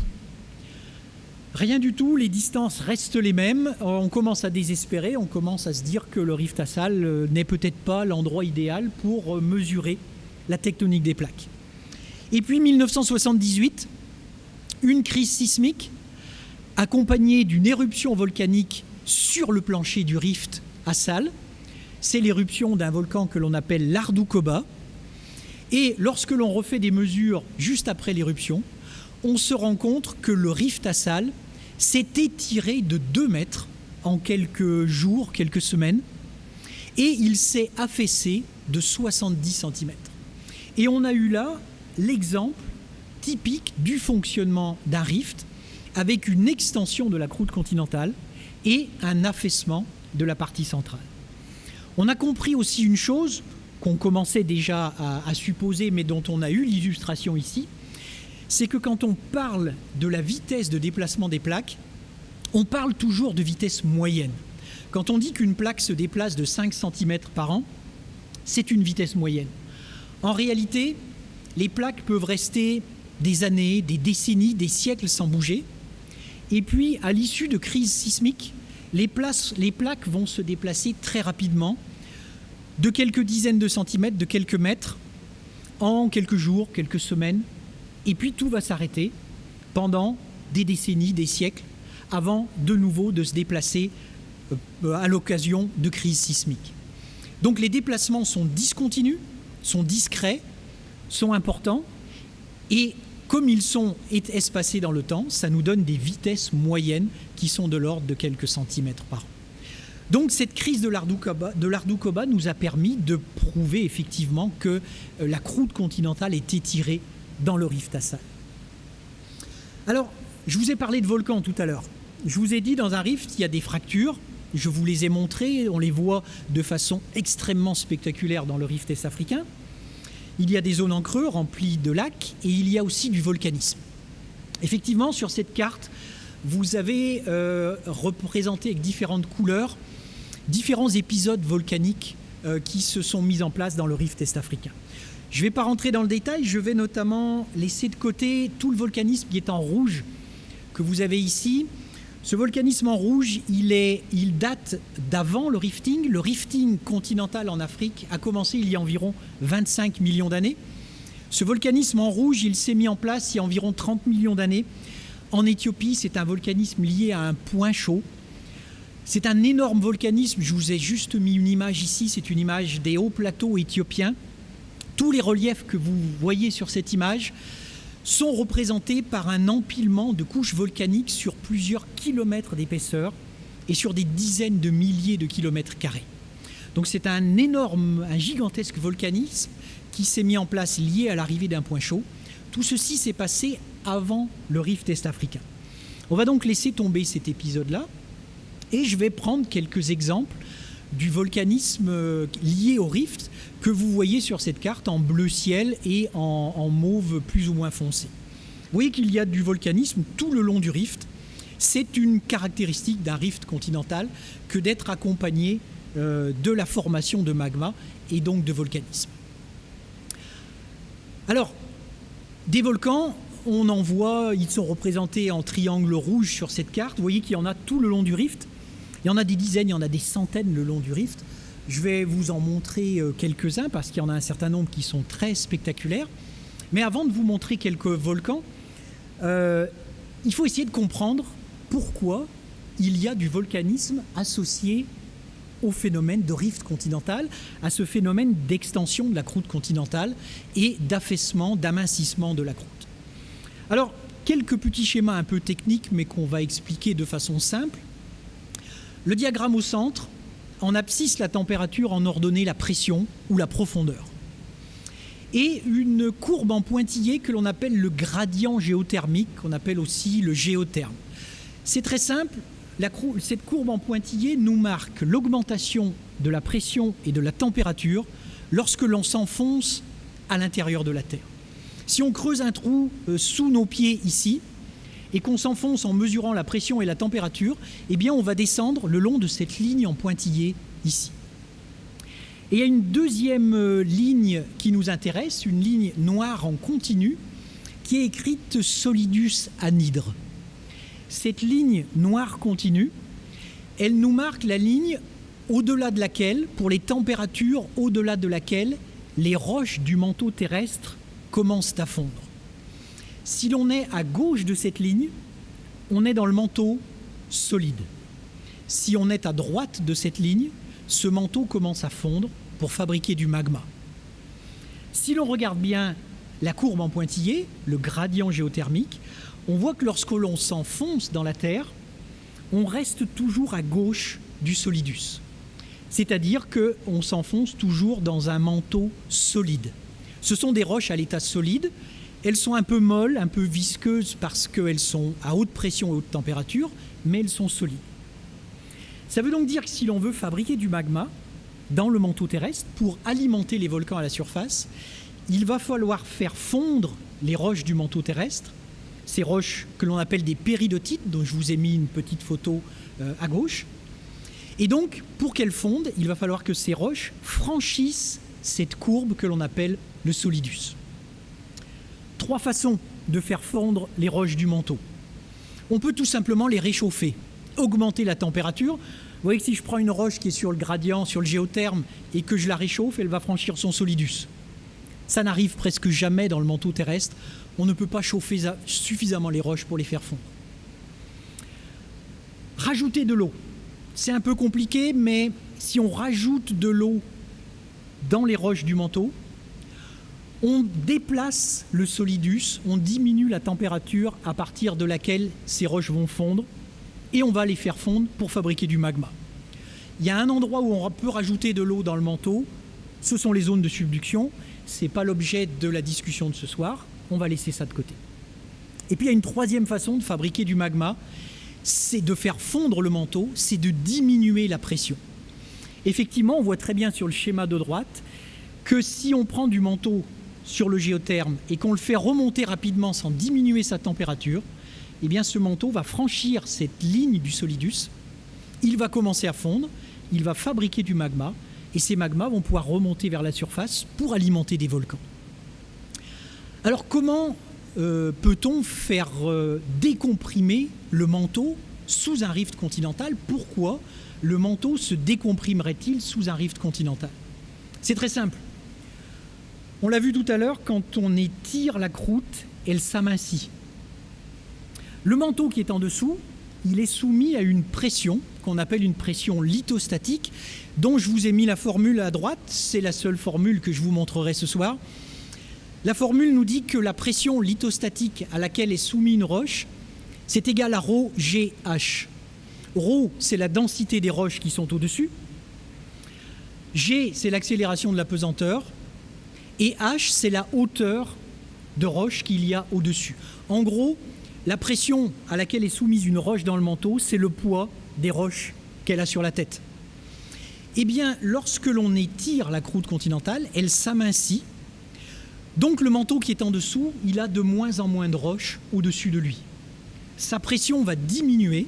Rien du tout, les distances restent les mêmes, on commence à désespérer, on commence à se dire que le rift Assal euh, n'est peut-être pas l'endroit idéal pour euh, mesurer la tectonique des plaques. Et puis 1978, une crise sismique accompagné d'une éruption volcanique sur le plancher du rift Assal. C'est l'éruption d'un volcan que l'on appelle l'Ardoukoba. Et lorsque l'on refait des mesures juste après l'éruption, on se rend compte que le rift Assal s'est étiré de 2 mètres en quelques jours, quelques semaines, et il s'est affaissé de 70 cm. Et on a eu là l'exemple typique du fonctionnement d'un rift avec une extension de la croûte continentale et un affaissement de la partie centrale. On a compris aussi une chose qu'on commençait déjà à, supposer, mais dont on a eu l'illustration ici, c'est que quand on parle de la vitesse de déplacement des plaques, on parle toujours de vitesse moyenne. Quand on dit qu'une plaque se déplace de 5 cm par an, c'est une vitesse moyenne. En réalité, les plaques peuvent rester des années, des décennies, des siècles sans bouger, et puis, à l'issue de crises sismiques, les, plaques vont se déplacer très rapidement, de quelques dizaines de centimètres, de quelques mètres, en quelques jours, quelques semaines, et puis tout va s'arrêter pendant des décennies, des siècles, avant de nouveau de se déplacer euh, à l'occasion de crises sismiques. Donc les déplacements sont discontinus, sont discrets, sont importants, et comme ils sont espacés dans le temps, ça nous donne des vitesses moyennes qui sont de l'ordre de quelques centimètres par an. Donc cette crise de l'Ardoukoba nous a permis de prouver effectivement que euh, la croûte continentale est étirée dans le rift Assal. Alors, je vous ai parlé de volcans tout à l'heure. Je vous ai dit dans un rift, il y a des fractures. Je vous les ai montrées, on les voit de façon extrêmement spectaculaire dans le rift est-africain il y a des zones en creux remplies de lacs et il y a aussi du volcanisme. Effectivement, sur cette carte, vous avez euh, représenté avec différentes couleurs différents épisodes volcaniques euh, qui se sont mis en place dans le rift est-africain. Je ne vais pas rentrer dans le détail, je vais notamment laisser de côté tout le volcanisme qui est en rouge que vous avez ici. Ce volcanisme en rouge, il, date d'avant le rifting. Le rifting continental en Afrique a commencé il y a environ 25 millions d'années. Ce volcanisme en rouge, il s'est mis en place il y a environ 30 millions d'années. En Éthiopie, c'est un volcanisme lié à un point chaud. C'est un énorme volcanisme. Je vous ai juste mis une image ici. C'est une image des hauts plateaux éthiopiens. Tous les reliefs que vous voyez sur cette image sont représentés par un empilement de couches volcaniques sur plusieurs kilomètres d'épaisseur et sur des dizaines de milliers de kilomètres carrés. Donc c'est un énorme, un gigantesque volcanisme qui s'est mis en place lié à l'arrivée d'un point chaud. Tout ceci s'est passé avant le rift est-africain. On va donc laisser tomber cet épisode-là et je vais prendre quelques exemples du volcanisme euh, lié au rift que vous voyez sur cette carte en bleu ciel et en, mauve plus ou moins foncé. Vous voyez qu'il y a du volcanisme tout le long du rift. C'est une caractéristique d'un rift continental que d'être accompagné euh, de la formation de magma et donc de volcanisme. Alors, des volcans, on en voit, ils sont représentés en triangle rouge sur cette carte. Vous voyez qu'il y en a tout le long du rift. Il y en a des dizaines, il y en a des centaines le long du rift. Je vais vous en montrer euh, quelques-uns parce qu'il y en a un certain nombre qui sont très spectaculaires. Mais avant de vous montrer quelques volcans, euh, il faut essayer de comprendre pourquoi il y a du volcanisme associé au phénomène de rift continental, à ce phénomène d'extension de la croûte continentale et d'affaissement, d'amincissement de la croûte. Alors, quelques petits schémas un peu techniques, mais qu'on va expliquer de façon simple. Le diagramme au centre, en abscisse la température, en ordonnée la pression ou la profondeur. Et une courbe en pointillé que l'on appelle le gradient géothermique, qu'on appelle aussi le géotherme. C'est très simple, cette courbe en pointillé nous marque l'augmentation de la pression et de la température lorsque l'on s'enfonce à l'intérieur de la Terre. Si on creuse un trou euh, sous nos pieds ici et qu'on s'enfonce en mesurant la pression et la température, eh bien on va descendre le long de cette ligne en pointillé ici. Et il y a une deuxième euh, ligne qui nous intéresse, une ligne noire en continu, qui est écrite solidus anhydre cette ligne noire continue, elle nous marque la ligne au-delà de laquelle, pour les températures au-delà de laquelle, les roches du manteau terrestre commencent à fondre. Si l'on est à gauche de cette ligne, on est dans le manteau solide. Si on est à droite de cette ligne, ce manteau commence à fondre pour fabriquer du magma. Si l'on regarde bien la courbe en pointillé, le gradient géothermique, on voit que lorsque l'on s'enfonce dans la Terre, on reste toujours à gauche du solidus. C'est-à-dire qu'on s'enfonce toujours dans un manteau solide. Ce sont des roches à l'état solide. Elles sont un peu molles, un peu visqueuses parce qu'elles sont à haute pression et haute température, mais elles sont solides. Ça veut donc dire que si l'on veut fabriquer du magma dans le manteau terrestre pour alimenter les volcans à la surface, il va falloir faire fondre les roches du manteau terrestre ces roches que l'on appelle des péridotites, dont je vous ai mis une petite photo euh, à gauche. Et donc, pour qu'elles fondent, il va falloir que ces roches franchissent cette courbe que l'on appelle le solidus. Trois façons de faire fondre les roches du manteau. On peut tout simplement les réchauffer, augmenter la température. Vous voyez que si je prends une roche qui est sur le gradient, sur le géotherme, et que je la réchauffe, elle va franchir son solidus. Ça n'arrive presque jamais dans le manteau terrestre on ne peut pas chauffer suffisamment les roches pour les faire fondre. Rajouter de l'eau. C'est un peu compliqué, mais si on rajoute de l'eau dans les roches du manteau, on déplace le solidus, on diminue la température à partir de laquelle ces roches vont fondre, et on va les faire fondre pour fabriquer du magma. Il y a un endroit où on peut rajouter de l'eau dans le manteau, ce sont les zones de subduction, ce n'est pas l'objet de la discussion de ce soir, on va laisser ça de côté. Et puis il y a une troisième façon de fabriquer du magma, c'est de faire fondre le manteau, c'est de diminuer la pression. Effectivement, on voit très bien sur le schéma de droite que si on prend du manteau sur le géotherme et qu'on le fait remonter rapidement sans diminuer sa température, eh bien ce manteau va franchir cette ligne du solidus, il va commencer à fondre, il va fabriquer du magma, et ces magmas vont pouvoir remonter vers la surface pour alimenter des volcans. Alors comment euh, peut-on faire euh, décomprimer le manteau sous un rift continental? Pourquoi le manteau se décomprimerait-il sous un rift continental? C'est très simple. On l'a vu tout à l'heure, quand on étire la croûte, elle s'amincit. Le manteau qui est en dessous, il est soumis à une pression qu'on appelle une pression lithostatique, dont je vous ai mis la formule à droite, c'est la seule formule que je vous montrerai ce soir. La formule nous dit que la pression lithostatique à laquelle est soumise une roche, c'est égal à ρ GH. ρ, c'est la densité des roches qui sont au-dessus. G, c'est l'accélération de la pesanteur. Et H, c'est la hauteur de roche qu'il y a au-dessus. En gros, la pression à laquelle est soumise une roche dans le manteau, c'est le poids des roches qu'elle a sur la tête. Eh bien, lorsque l'on étire la croûte continentale, elle s'amincit. Donc le manteau qui est en dessous, il a de moins en moins de roches au-dessus de lui. Sa pression va diminuer,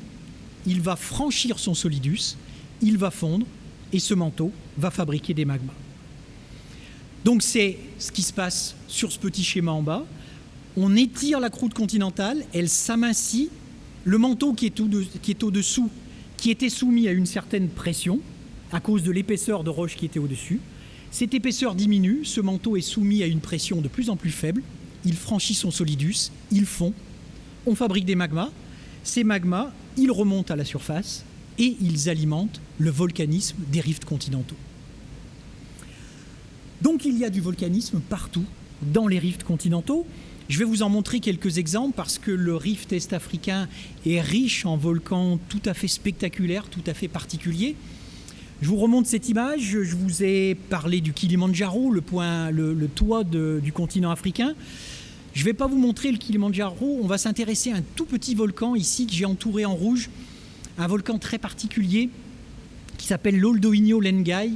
il va franchir son solidus, il va fondre, et ce manteau va fabriquer des magmas. Donc c'est ce qui se passe sur ce petit schéma en bas. On étire la croûte continentale, elle s'amincit, le manteau qui est au-dessous, qui était soumis à une certaine pression, à cause de l'épaisseur de roche qui était au-dessus, cette épaisseur diminue, ce manteau est soumis à une pression de plus en plus faible, il franchit son solidus, il fond, on fabrique des magmas, ces magmas, ils remontent à la surface et ils alimentent le volcanisme des rifts continentaux. Donc il y a du volcanisme partout dans les rifts continentaux, je vais vous en montrer quelques exemples parce que le rift est-africain est riche en volcans tout à fait spectaculaires, tout à fait particuliers. Je vous remonte cette image, je vous ai parlé du Kilimandjaro, le, point, le, toit du continent africain. Je ne vais pas vous montrer le Kilimandjaro, on va s'intéresser à un tout petit volcan ici que j'ai entouré en rouge, un volcan très particulier qui s'appelle l'Oldoinho Lengai,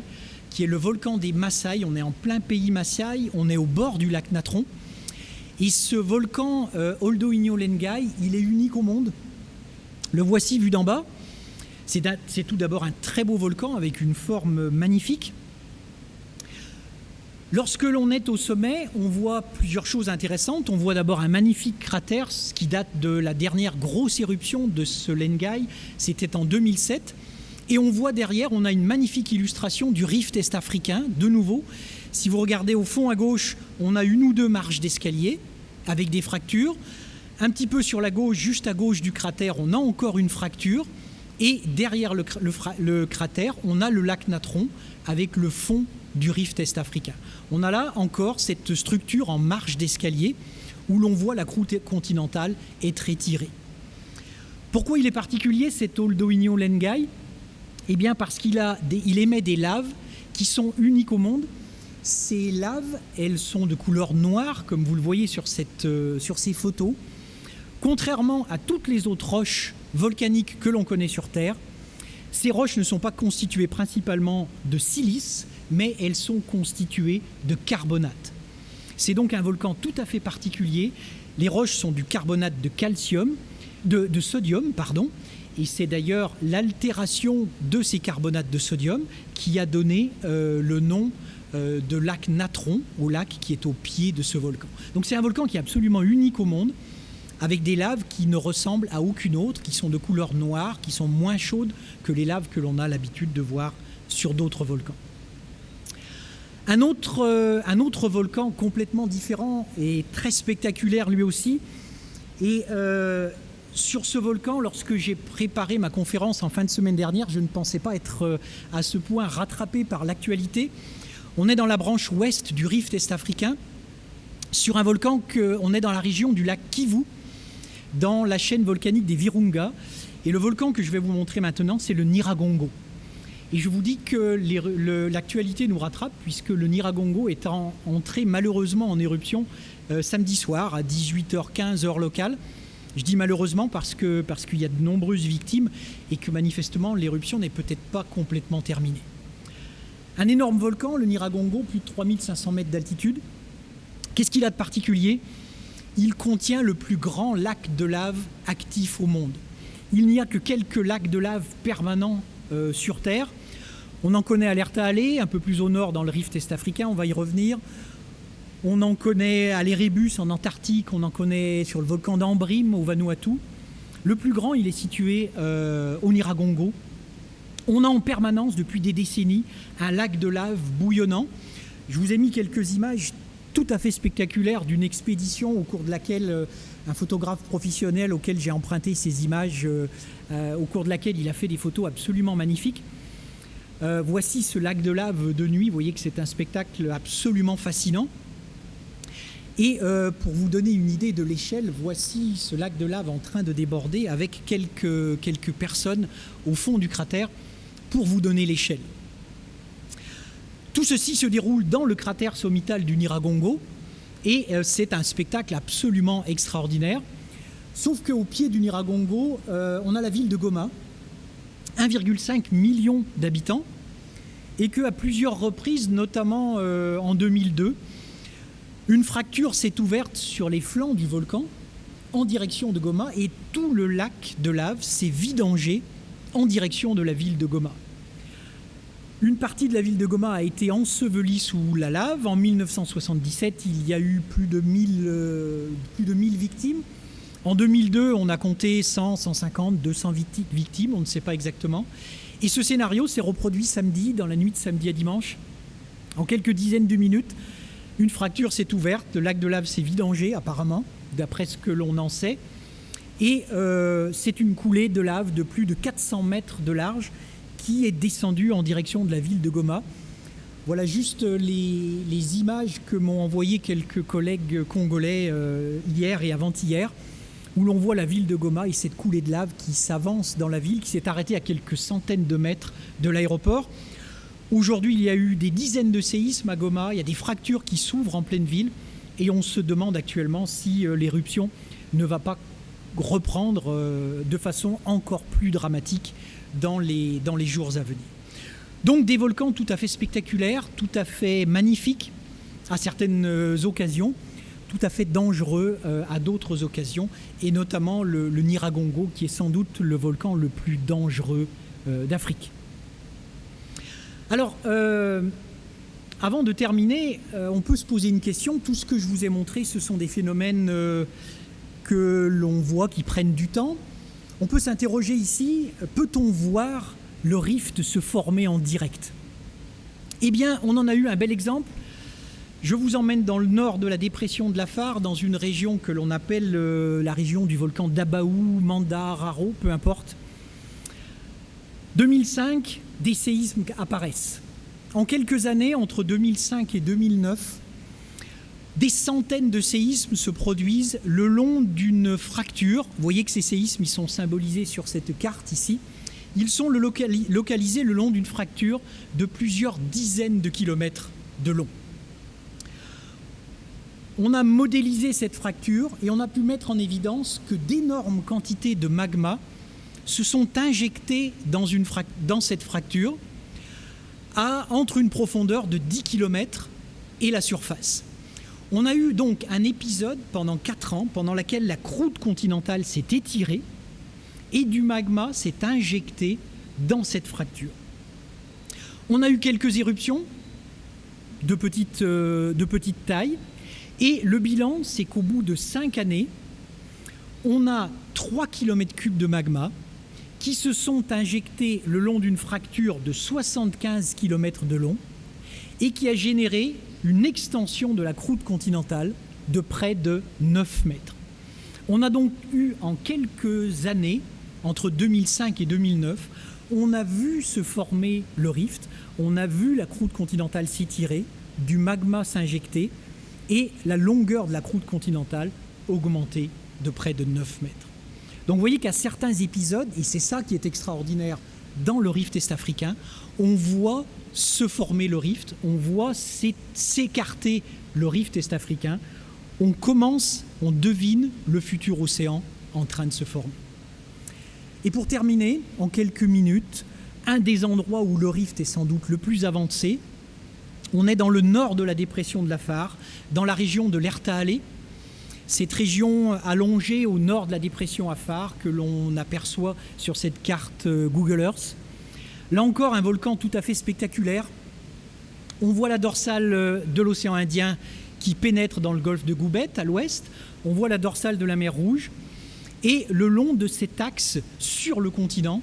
qui est le volcan des Maasai. On est en plein pays Maasai, on est au bord du lac Natron. Et ce volcan euh, Oldoinho Lengai, il est unique au monde. Le voici vu d'en bas. C'est tout d'abord un très beau volcan avec une forme magnifique. Lorsque l'on est au sommet, on voit plusieurs choses intéressantes. On voit d'abord un magnifique cratère, ce qui date de la dernière grosse éruption de ce Lengai, c'était en 2007. Et on voit derrière, on a une magnifique illustration du rift est-africain, de nouveau, si vous regardez au fond à gauche, on a une ou deux marches d'escalier avec des fractures. Un petit peu sur la gauche, juste à gauche du cratère, on a encore une fracture. Et derrière le, cratère, on a le lac Natron avec le fond du rift est-africain. On a là encore cette structure en marche d'escalier où l'on voit la croûte continentale être étirée. Pourquoi il est particulier cet Oldoinho Lengai? Eh bien parce qu'il il émet des laves qui sont uniques au monde ces laves, elles sont de couleur noire, comme vous le voyez euh, sur ces photos. Contrairement à toutes les autres roches volcaniques que l'on connaît sur Terre, ces roches ne sont pas constituées principalement de silice, mais elles sont constituées de carbonate. C'est donc un volcan tout à fait particulier. Les roches sont du carbonate de calcium, de, sodium, pardon, et c'est d'ailleurs l'altération de ces carbonates de sodium qui a donné euh, le nom euh, de lac Natron, au lac qui est au pied de ce volcan. Donc c'est un volcan qui est absolument unique au monde, avec des laves qui ne ressemblent à aucune autre, qui sont de couleur noire, qui sont moins chaudes que les laves que l'on a l'habitude de voir sur d'autres volcans. Un autre, euh, un autre, volcan complètement différent et très spectaculaire lui aussi. Et euh, sur ce volcan, lorsque j'ai préparé ma conférence en fin de semaine dernière, je ne pensais pas être à ce point rattrapé par l'actualité. On est dans la branche ouest du rift est-africain, sur un volcan que, on est dans la région du lac Kivu, dans la chaîne volcanique des Virunga. Et le volcan que je vais vous montrer maintenant, c'est le Niragongo. Et je vous dis que l'actualité nous rattrape puisque le Niragongo est entré malheureusement en éruption euh, samedi soir à 18h15 heure locale. Je dis malheureusement parce qu'il y a de nombreuses victimes et que manifestement l'éruption n'est peut-être pas complètement terminée. Un énorme volcan, le Niragongo, plus de 3500 mètres d'altitude. Qu'est-ce qu'il a de particulier? Il contient le plus grand lac de lave actif au monde. Il n'y a que quelques lacs de lave permanents euh, sur Terre. On en connaît à l'Erta un peu plus au nord dans le rift est-africain, on va y revenir. On en connaît à l'Erebus en Antarctique, on en connaît sur le volcan d'Ambrim au Vanuatu. Le plus grand, il est situé euh, au Niragongo. On a en permanence, depuis des décennies, un lac de lave bouillonnant. Je vous ai mis quelques images tout à fait spectaculaires d'une expédition au cours de laquelle euh, un photographe professionnel auquel j'ai emprunté ces images, euh, au cours de laquelle il a fait des photos absolument magnifiques. voici ce lac de lave de nuit, vous voyez que c'est un spectacle absolument fascinant. Et euh, pour vous donner une idée de l'échelle, voici ce lac de lave en train de déborder avec quelques, personnes au fond du cratère pour vous donner l'échelle. Tout ceci se déroule dans le cratère sommital du Niragongo et euh, c'est un spectacle absolument extraordinaire. Sauf qu'au pied du Niragongo, euh, on a la ville de Goma, 1,5 million d'habitants, et qu'à plusieurs reprises, notamment en 2002, une fracture s'est ouverte sur les flancs du volcan en direction de Goma et tout le lac de lave s'est vidangé en direction de la ville de Goma. Une partie de la ville de Goma a été ensevelie sous la lave. En 1977, il y a eu plus de 1000, euh, plus de 1000 victimes. En 2002, on a compté 100, 150, 200 victimes, on ne sait pas exactement. Et ce scénario s'est reproduit samedi, dans la nuit de samedi à dimanche, en quelques dizaines de minutes. Une fracture s'est ouverte, le lac de lave s'est vidangé apparemment, d'après ce que l'on en sait. Et euh, c'est une coulée de lave de plus de 400 mètres de large qui est descendue en direction de la ville de Goma. Voilà juste les, images que m'ont envoyées quelques collègues congolais euh, hier et avant-hier, où l'on voit la ville de Goma et cette coulée de lave qui s'avance dans la ville, qui s'est arrêtée à quelques centaines de mètres de l'aéroport. Aujourd'hui, il y a eu des dizaines de séismes à Goma, il y a des fractures qui s'ouvrent en pleine ville et on se demande actuellement si euh, l'éruption ne va pas reprendre euh, de façon encore plus dramatique dans les, jours à venir. Donc des volcans tout à fait spectaculaires, tout à fait magnifiques à certaines euh, occasions, tout à fait dangereux à d'autres occasions, et notamment le, le, Niragongo, qui est sans doute le volcan le plus dangereux d'Afrique. Alors, euh, avant de terminer, euh, on peut se poser une question. Tout ce que je vous ai montré, ce sont des phénomènes euh, que l'on voit qui prennent du temps. On peut s'interroger ici, peut-on voir le rift se former en direct? Eh bien, on en a eu un bel exemple. Je vous emmène dans le nord de la dépression de la Phare, dans une région que l'on appelle la région du volcan d'Abaou, Manda, Raro, peu importe. 2005, des séismes apparaissent. En quelques années, entre 2005 et 2009, des centaines de séismes se produisent le long d'une fracture. Vous voyez que ces séismes sont symbolisés sur cette carte ici. Ils sont localisés le long d'une fracture de plusieurs dizaines de kilomètres de long. On a modélisé cette fracture et on a pu mettre en évidence que d'énormes quantités de magma se sont injectés dans, cette fracture à, entre une profondeur de 10 km et la surface. On a eu donc un épisode pendant 4 ans pendant lequel la croûte continentale s'est étirée et du magma s'est injecté dans cette fracture. On a eu quelques éruptions de petite, euh, taille et le bilan, c'est qu'au bout de 5 années, on a 3 km3 de magma qui se sont injectés le long d'une fracture de 75 km de long et qui a généré une extension de la croûte continentale de près de 9 mètres. On a donc eu en quelques années, entre 2005 et 2009, on a vu se former le rift, on a vu la croûte continentale s'étirer, du magma s'injecter et la longueur de la croûte continentale augmenter de près de 9 mètres. Donc vous voyez qu'à certains épisodes, et c'est ça qui est extraordinaire dans le rift est-africain, on voit se former le rift, on voit s'écarter le rift est-africain, on commence, on devine le futur océan en train de se former. Et pour terminer, en quelques minutes, un des endroits où le rift est sans doute le plus avancé, on est dans le nord de la dépression de la Phare, dans la région de l'Erta-Allée, cette région allongée au nord de la dépression Afar que l'on aperçoit sur cette carte euh, Google Earth. Là encore, un volcan tout à fait spectaculaire. On voit la dorsale euh, de l'océan Indien qui pénètre dans le golfe de Goubet à l'ouest. On voit la dorsale de la mer Rouge. Et le long de cet axe sur le continent,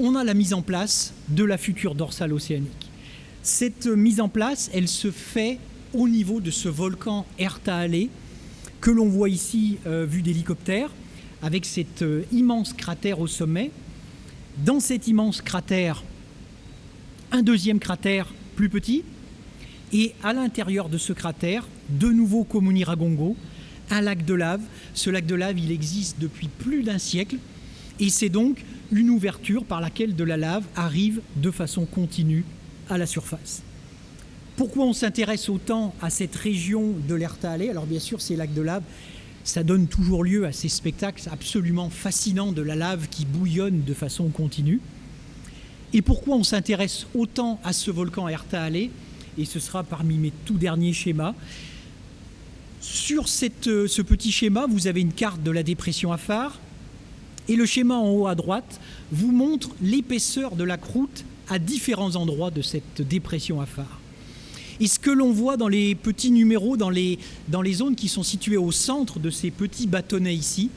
on a la mise en place de la future dorsale océanique. Cette mise en place, elle se fait au niveau de ce volcan Ertaale que l'on voit ici euh, vu d'hélicoptère, avec cet euh, immense cratère au sommet. Dans cet immense cratère, un deuxième cratère plus petit, et à l'intérieur de ce cratère, de nouveau Komuniragongo, un lac de lave. Ce lac de lave, il existe depuis plus d'un siècle, et c'est donc une ouverture par laquelle de la lave arrive de façon continue à la surface. Pourquoi on s'intéresse autant à cette région de l'Ertaale Alors bien sûr, ces lacs de lave, ça donne toujours lieu à ces spectacles absolument fascinants de la lave qui bouillonne de façon continue. Et pourquoi on s'intéresse autant à ce volcan Ertaale Et ce sera parmi mes tout derniers schémas. Sur euh, ce petit schéma, vous avez une carte de la dépression Afar. Et le schéma en haut à droite vous montre l'épaisseur de la croûte à différents endroits de cette dépression Afar. Et ce que l'on voit dans les petits numéros, dans les, zones qui sont situées au centre de ces petits bâtonnets ici,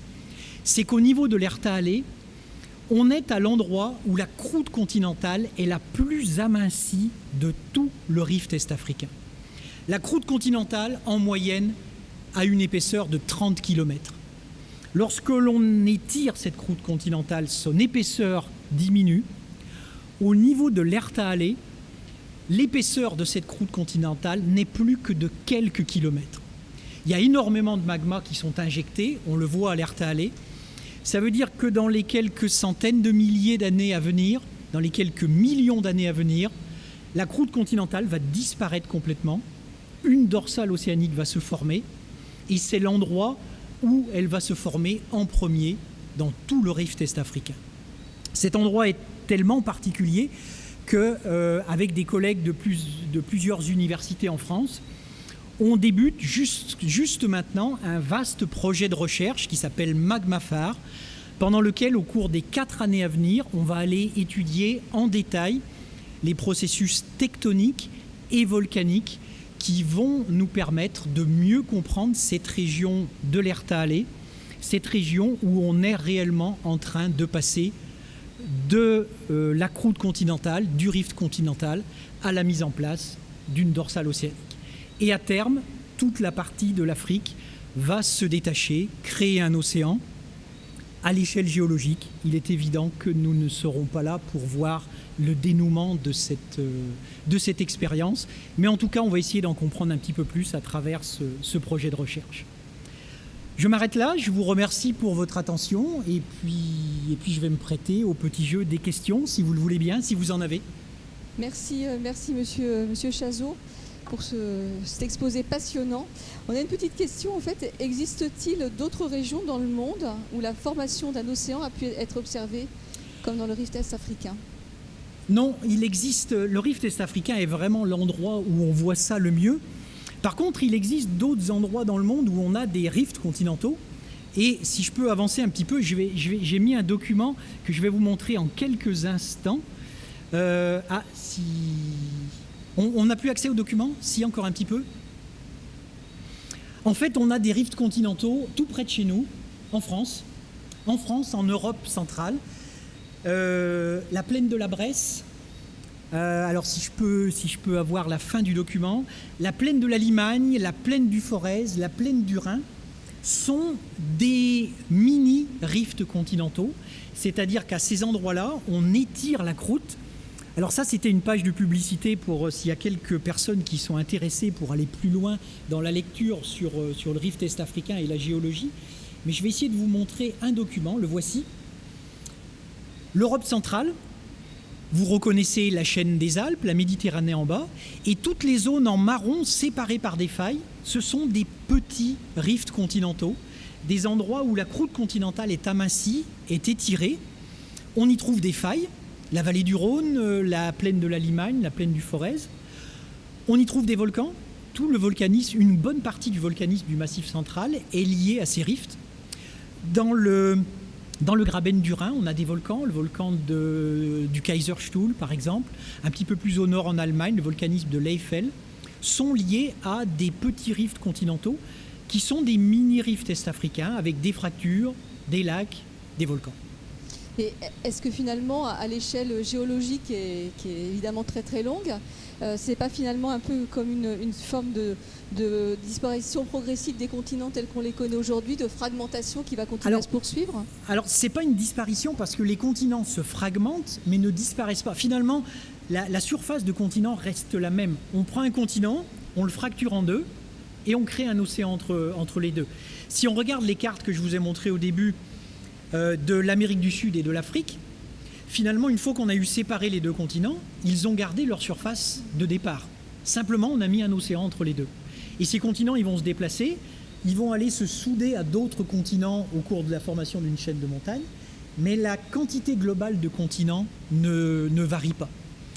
c'est qu'au niveau de l'Ertaale, on est à l'endroit où la croûte continentale est la plus amincie de tout le rift est-africain. La croûte continentale, en moyenne, a une épaisseur de 30 km. Lorsque l'on étire cette croûte continentale, son épaisseur diminue. Au niveau de l'Ertaale, l'épaisseur de cette croûte continentale n'est plus que de quelques kilomètres. Il y a énormément de magmas qui sont injectés, on le voit à l'Ertaale. Ça veut dire que dans les quelques centaines de milliers d'années à venir, dans les quelques millions d'années à venir, la croûte continentale va disparaître complètement, une dorsale océanique va se former, et c'est l'endroit où elle va se former en premier dans tout le rift est-africain. Cet endroit est tellement particulier qu'avec euh, des collègues de, plusieurs universités en France, on débute juste, maintenant un vaste projet de recherche qui s'appelle Magmafar, pendant lequel, au cours des quatre années à venir, on va aller étudier en détail les processus tectoniques et volcaniques qui vont nous permettre de mieux comprendre cette région de l'Ertaale, cette région où on est réellement en train de passer de euh, la croûte continentale, du rift continental, à la mise en place d'une dorsale océanique. Et à terme, toute la partie de l'Afrique va se détacher, créer un océan. À l'échelle géologique, il est évident que nous ne serons pas là pour voir le dénouement de cette, euh, de cette expérience, mais en tout cas, on va essayer d'en comprendre un petit peu plus à travers ce projet de recherche. Je m'arrête là, je vous remercie pour votre attention et puis, et puis je vais me prêter au petit jeu des questions, si vous le voulez bien, si vous en avez. Merci, euh, merci monsieur, euh, monsieur Chazot pour ce, cet exposé passionnant. On a une petite question en fait, existe-t-il d'autres régions dans le monde où la formation d'un océan a pu être observée comme dans le rift est-africain Non, il existe, le rift est-africain est vraiment l'endroit où on voit ça le mieux. Par contre, il existe d'autres endroits dans le monde où on a des rifts continentaux. Et si je peux avancer un petit peu, j'ai mis un document que je vais vous montrer en quelques instants. Euh, ah, si... On n'a plus accès au document Si, encore un petit peu En fait, on a des rifts continentaux tout près de chez nous, en France, en France, en Europe centrale. Euh, la plaine de la Bresse, euh, alors si je, peux, si avoir la fin du document, la plaine de la Limagne, la plaine du Forez, la plaine du Rhin sont des mini rifts continentaux, c'est-à-dire qu'à ces endroits-là, on étire la croûte. Alors ça, c'était une page de publicité pour euh, s'il y a quelques personnes qui sont intéressées pour aller plus loin dans la lecture sur, euh, sur le rift est-africain et la géologie. Mais je vais essayer de vous montrer un document, le voici. L'Europe centrale, vous reconnaissez la chaîne des Alpes, la Méditerranée en bas, et toutes les zones en marron séparées par des failles, ce sont des petits rifts continentaux, des endroits où la croûte continentale est amincie, est étirée. On y trouve des failles, la vallée du Rhône, euh, la plaine de la Limagne, la plaine du Forez. On y trouve des volcans. Tout le volcanisme, une bonne partie du volcanisme du Massif central est liée à ces rifts. Dans le dans le Graben du Rhin, on a des volcans, le volcan du Kaiserstuhl par exemple, un petit peu plus au nord en Allemagne, le volcanisme de l'Eifel, sont liés à des petits rifts continentaux qui sont des mini-rifts est-africains avec des fractures, des lacs, des volcans. Et est-ce que finalement, à l'échelle géologique, qui est, évidemment très très longue, euh, c'est pas finalement un peu comme une, forme de, disparition progressive des continents tels qu'on les connaît aujourd'hui, de fragmentation qui va continuer à se poursuivre Alors, c'est pas une disparition parce que les continents se fragmentent mais ne disparaissent pas. Finalement, la, surface de continent reste la même. On prend un continent, on le fracture en deux et on crée un océan entre, entre les deux. Si on regarde les cartes que je vous ai montrées au début, euh, de l'Amérique du Sud et de l'Afrique, finalement, une fois qu'on a eu séparé les deux continents, ils ont gardé leur surface de départ. Simplement, on a mis un océan entre les deux. Et ces continents, ils vont se déplacer, ils vont aller se souder à d'autres continents au cours de la formation d'une chaîne de montagnes, mais la quantité globale de continents ne, ne varie pas.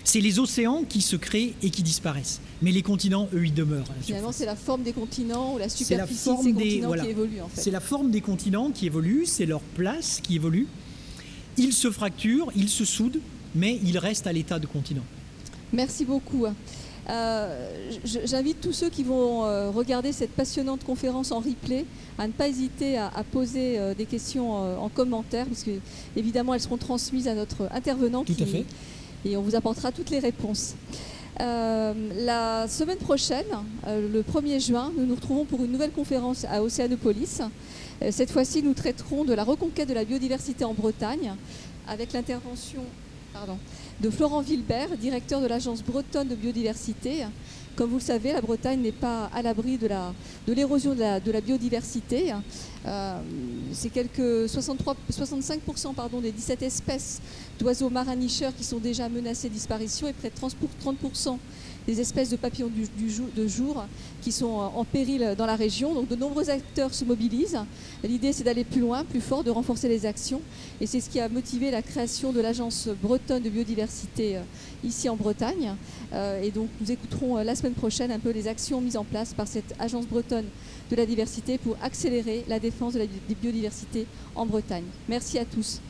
C'est les océans qui se créent et qui disparaissent. Mais les continents, eux, ils demeurent. Finalement, c'est la forme des continents ou la superficie de ces continents qui évolue. En fait. C'est la forme des continents qui évolue, c'est leur place qui évolue. Ils se fracturent, ils se soudent, mais ils restent à l'état de continent. Merci beaucoup. Euh, J'invite tous ceux qui vont euh, regarder cette passionnante conférence en replay à ne pas hésiter à, poser euh, des questions en commentaire, parce que évidemment elles seront transmises à notre intervenant. Tout à fait et on vous apportera toutes les réponses. Euh, la semaine prochaine, euh, le 1er juin, nous nous retrouvons pour une nouvelle conférence à Océanopolis. Euh, cette fois-ci, nous traiterons de la reconquête de la biodiversité en Bretagne avec l'intervention de Florent Vilbert, directeur de l'Agence bretonne de biodiversité, comme vous le savez, la Bretagne n'est pas à l'abri de l'érosion de, la, biodiversité. Euh, c'est quelques 63, 65% pardon, des 17 espèces d'oiseaux marins qui sont déjà menacées de disparition et près de 30%, des espèces de papillons de jour qui sont en péril dans la région. Donc de nombreux acteurs se mobilisent. L'idée c'est d'aller plus loin, plus fort, de renforcer les actions. Et c'est ce qui a motivé la création de l'Agence bretonne de biodiversité euh, ici en Bretagne. Euh, et donc nous écouterons la semaine prochaine un peu les actions mises en place par cette Agence bretonne de la diversité pour accélérer la défense de la biodiversité en Bretagne. Merci à tous.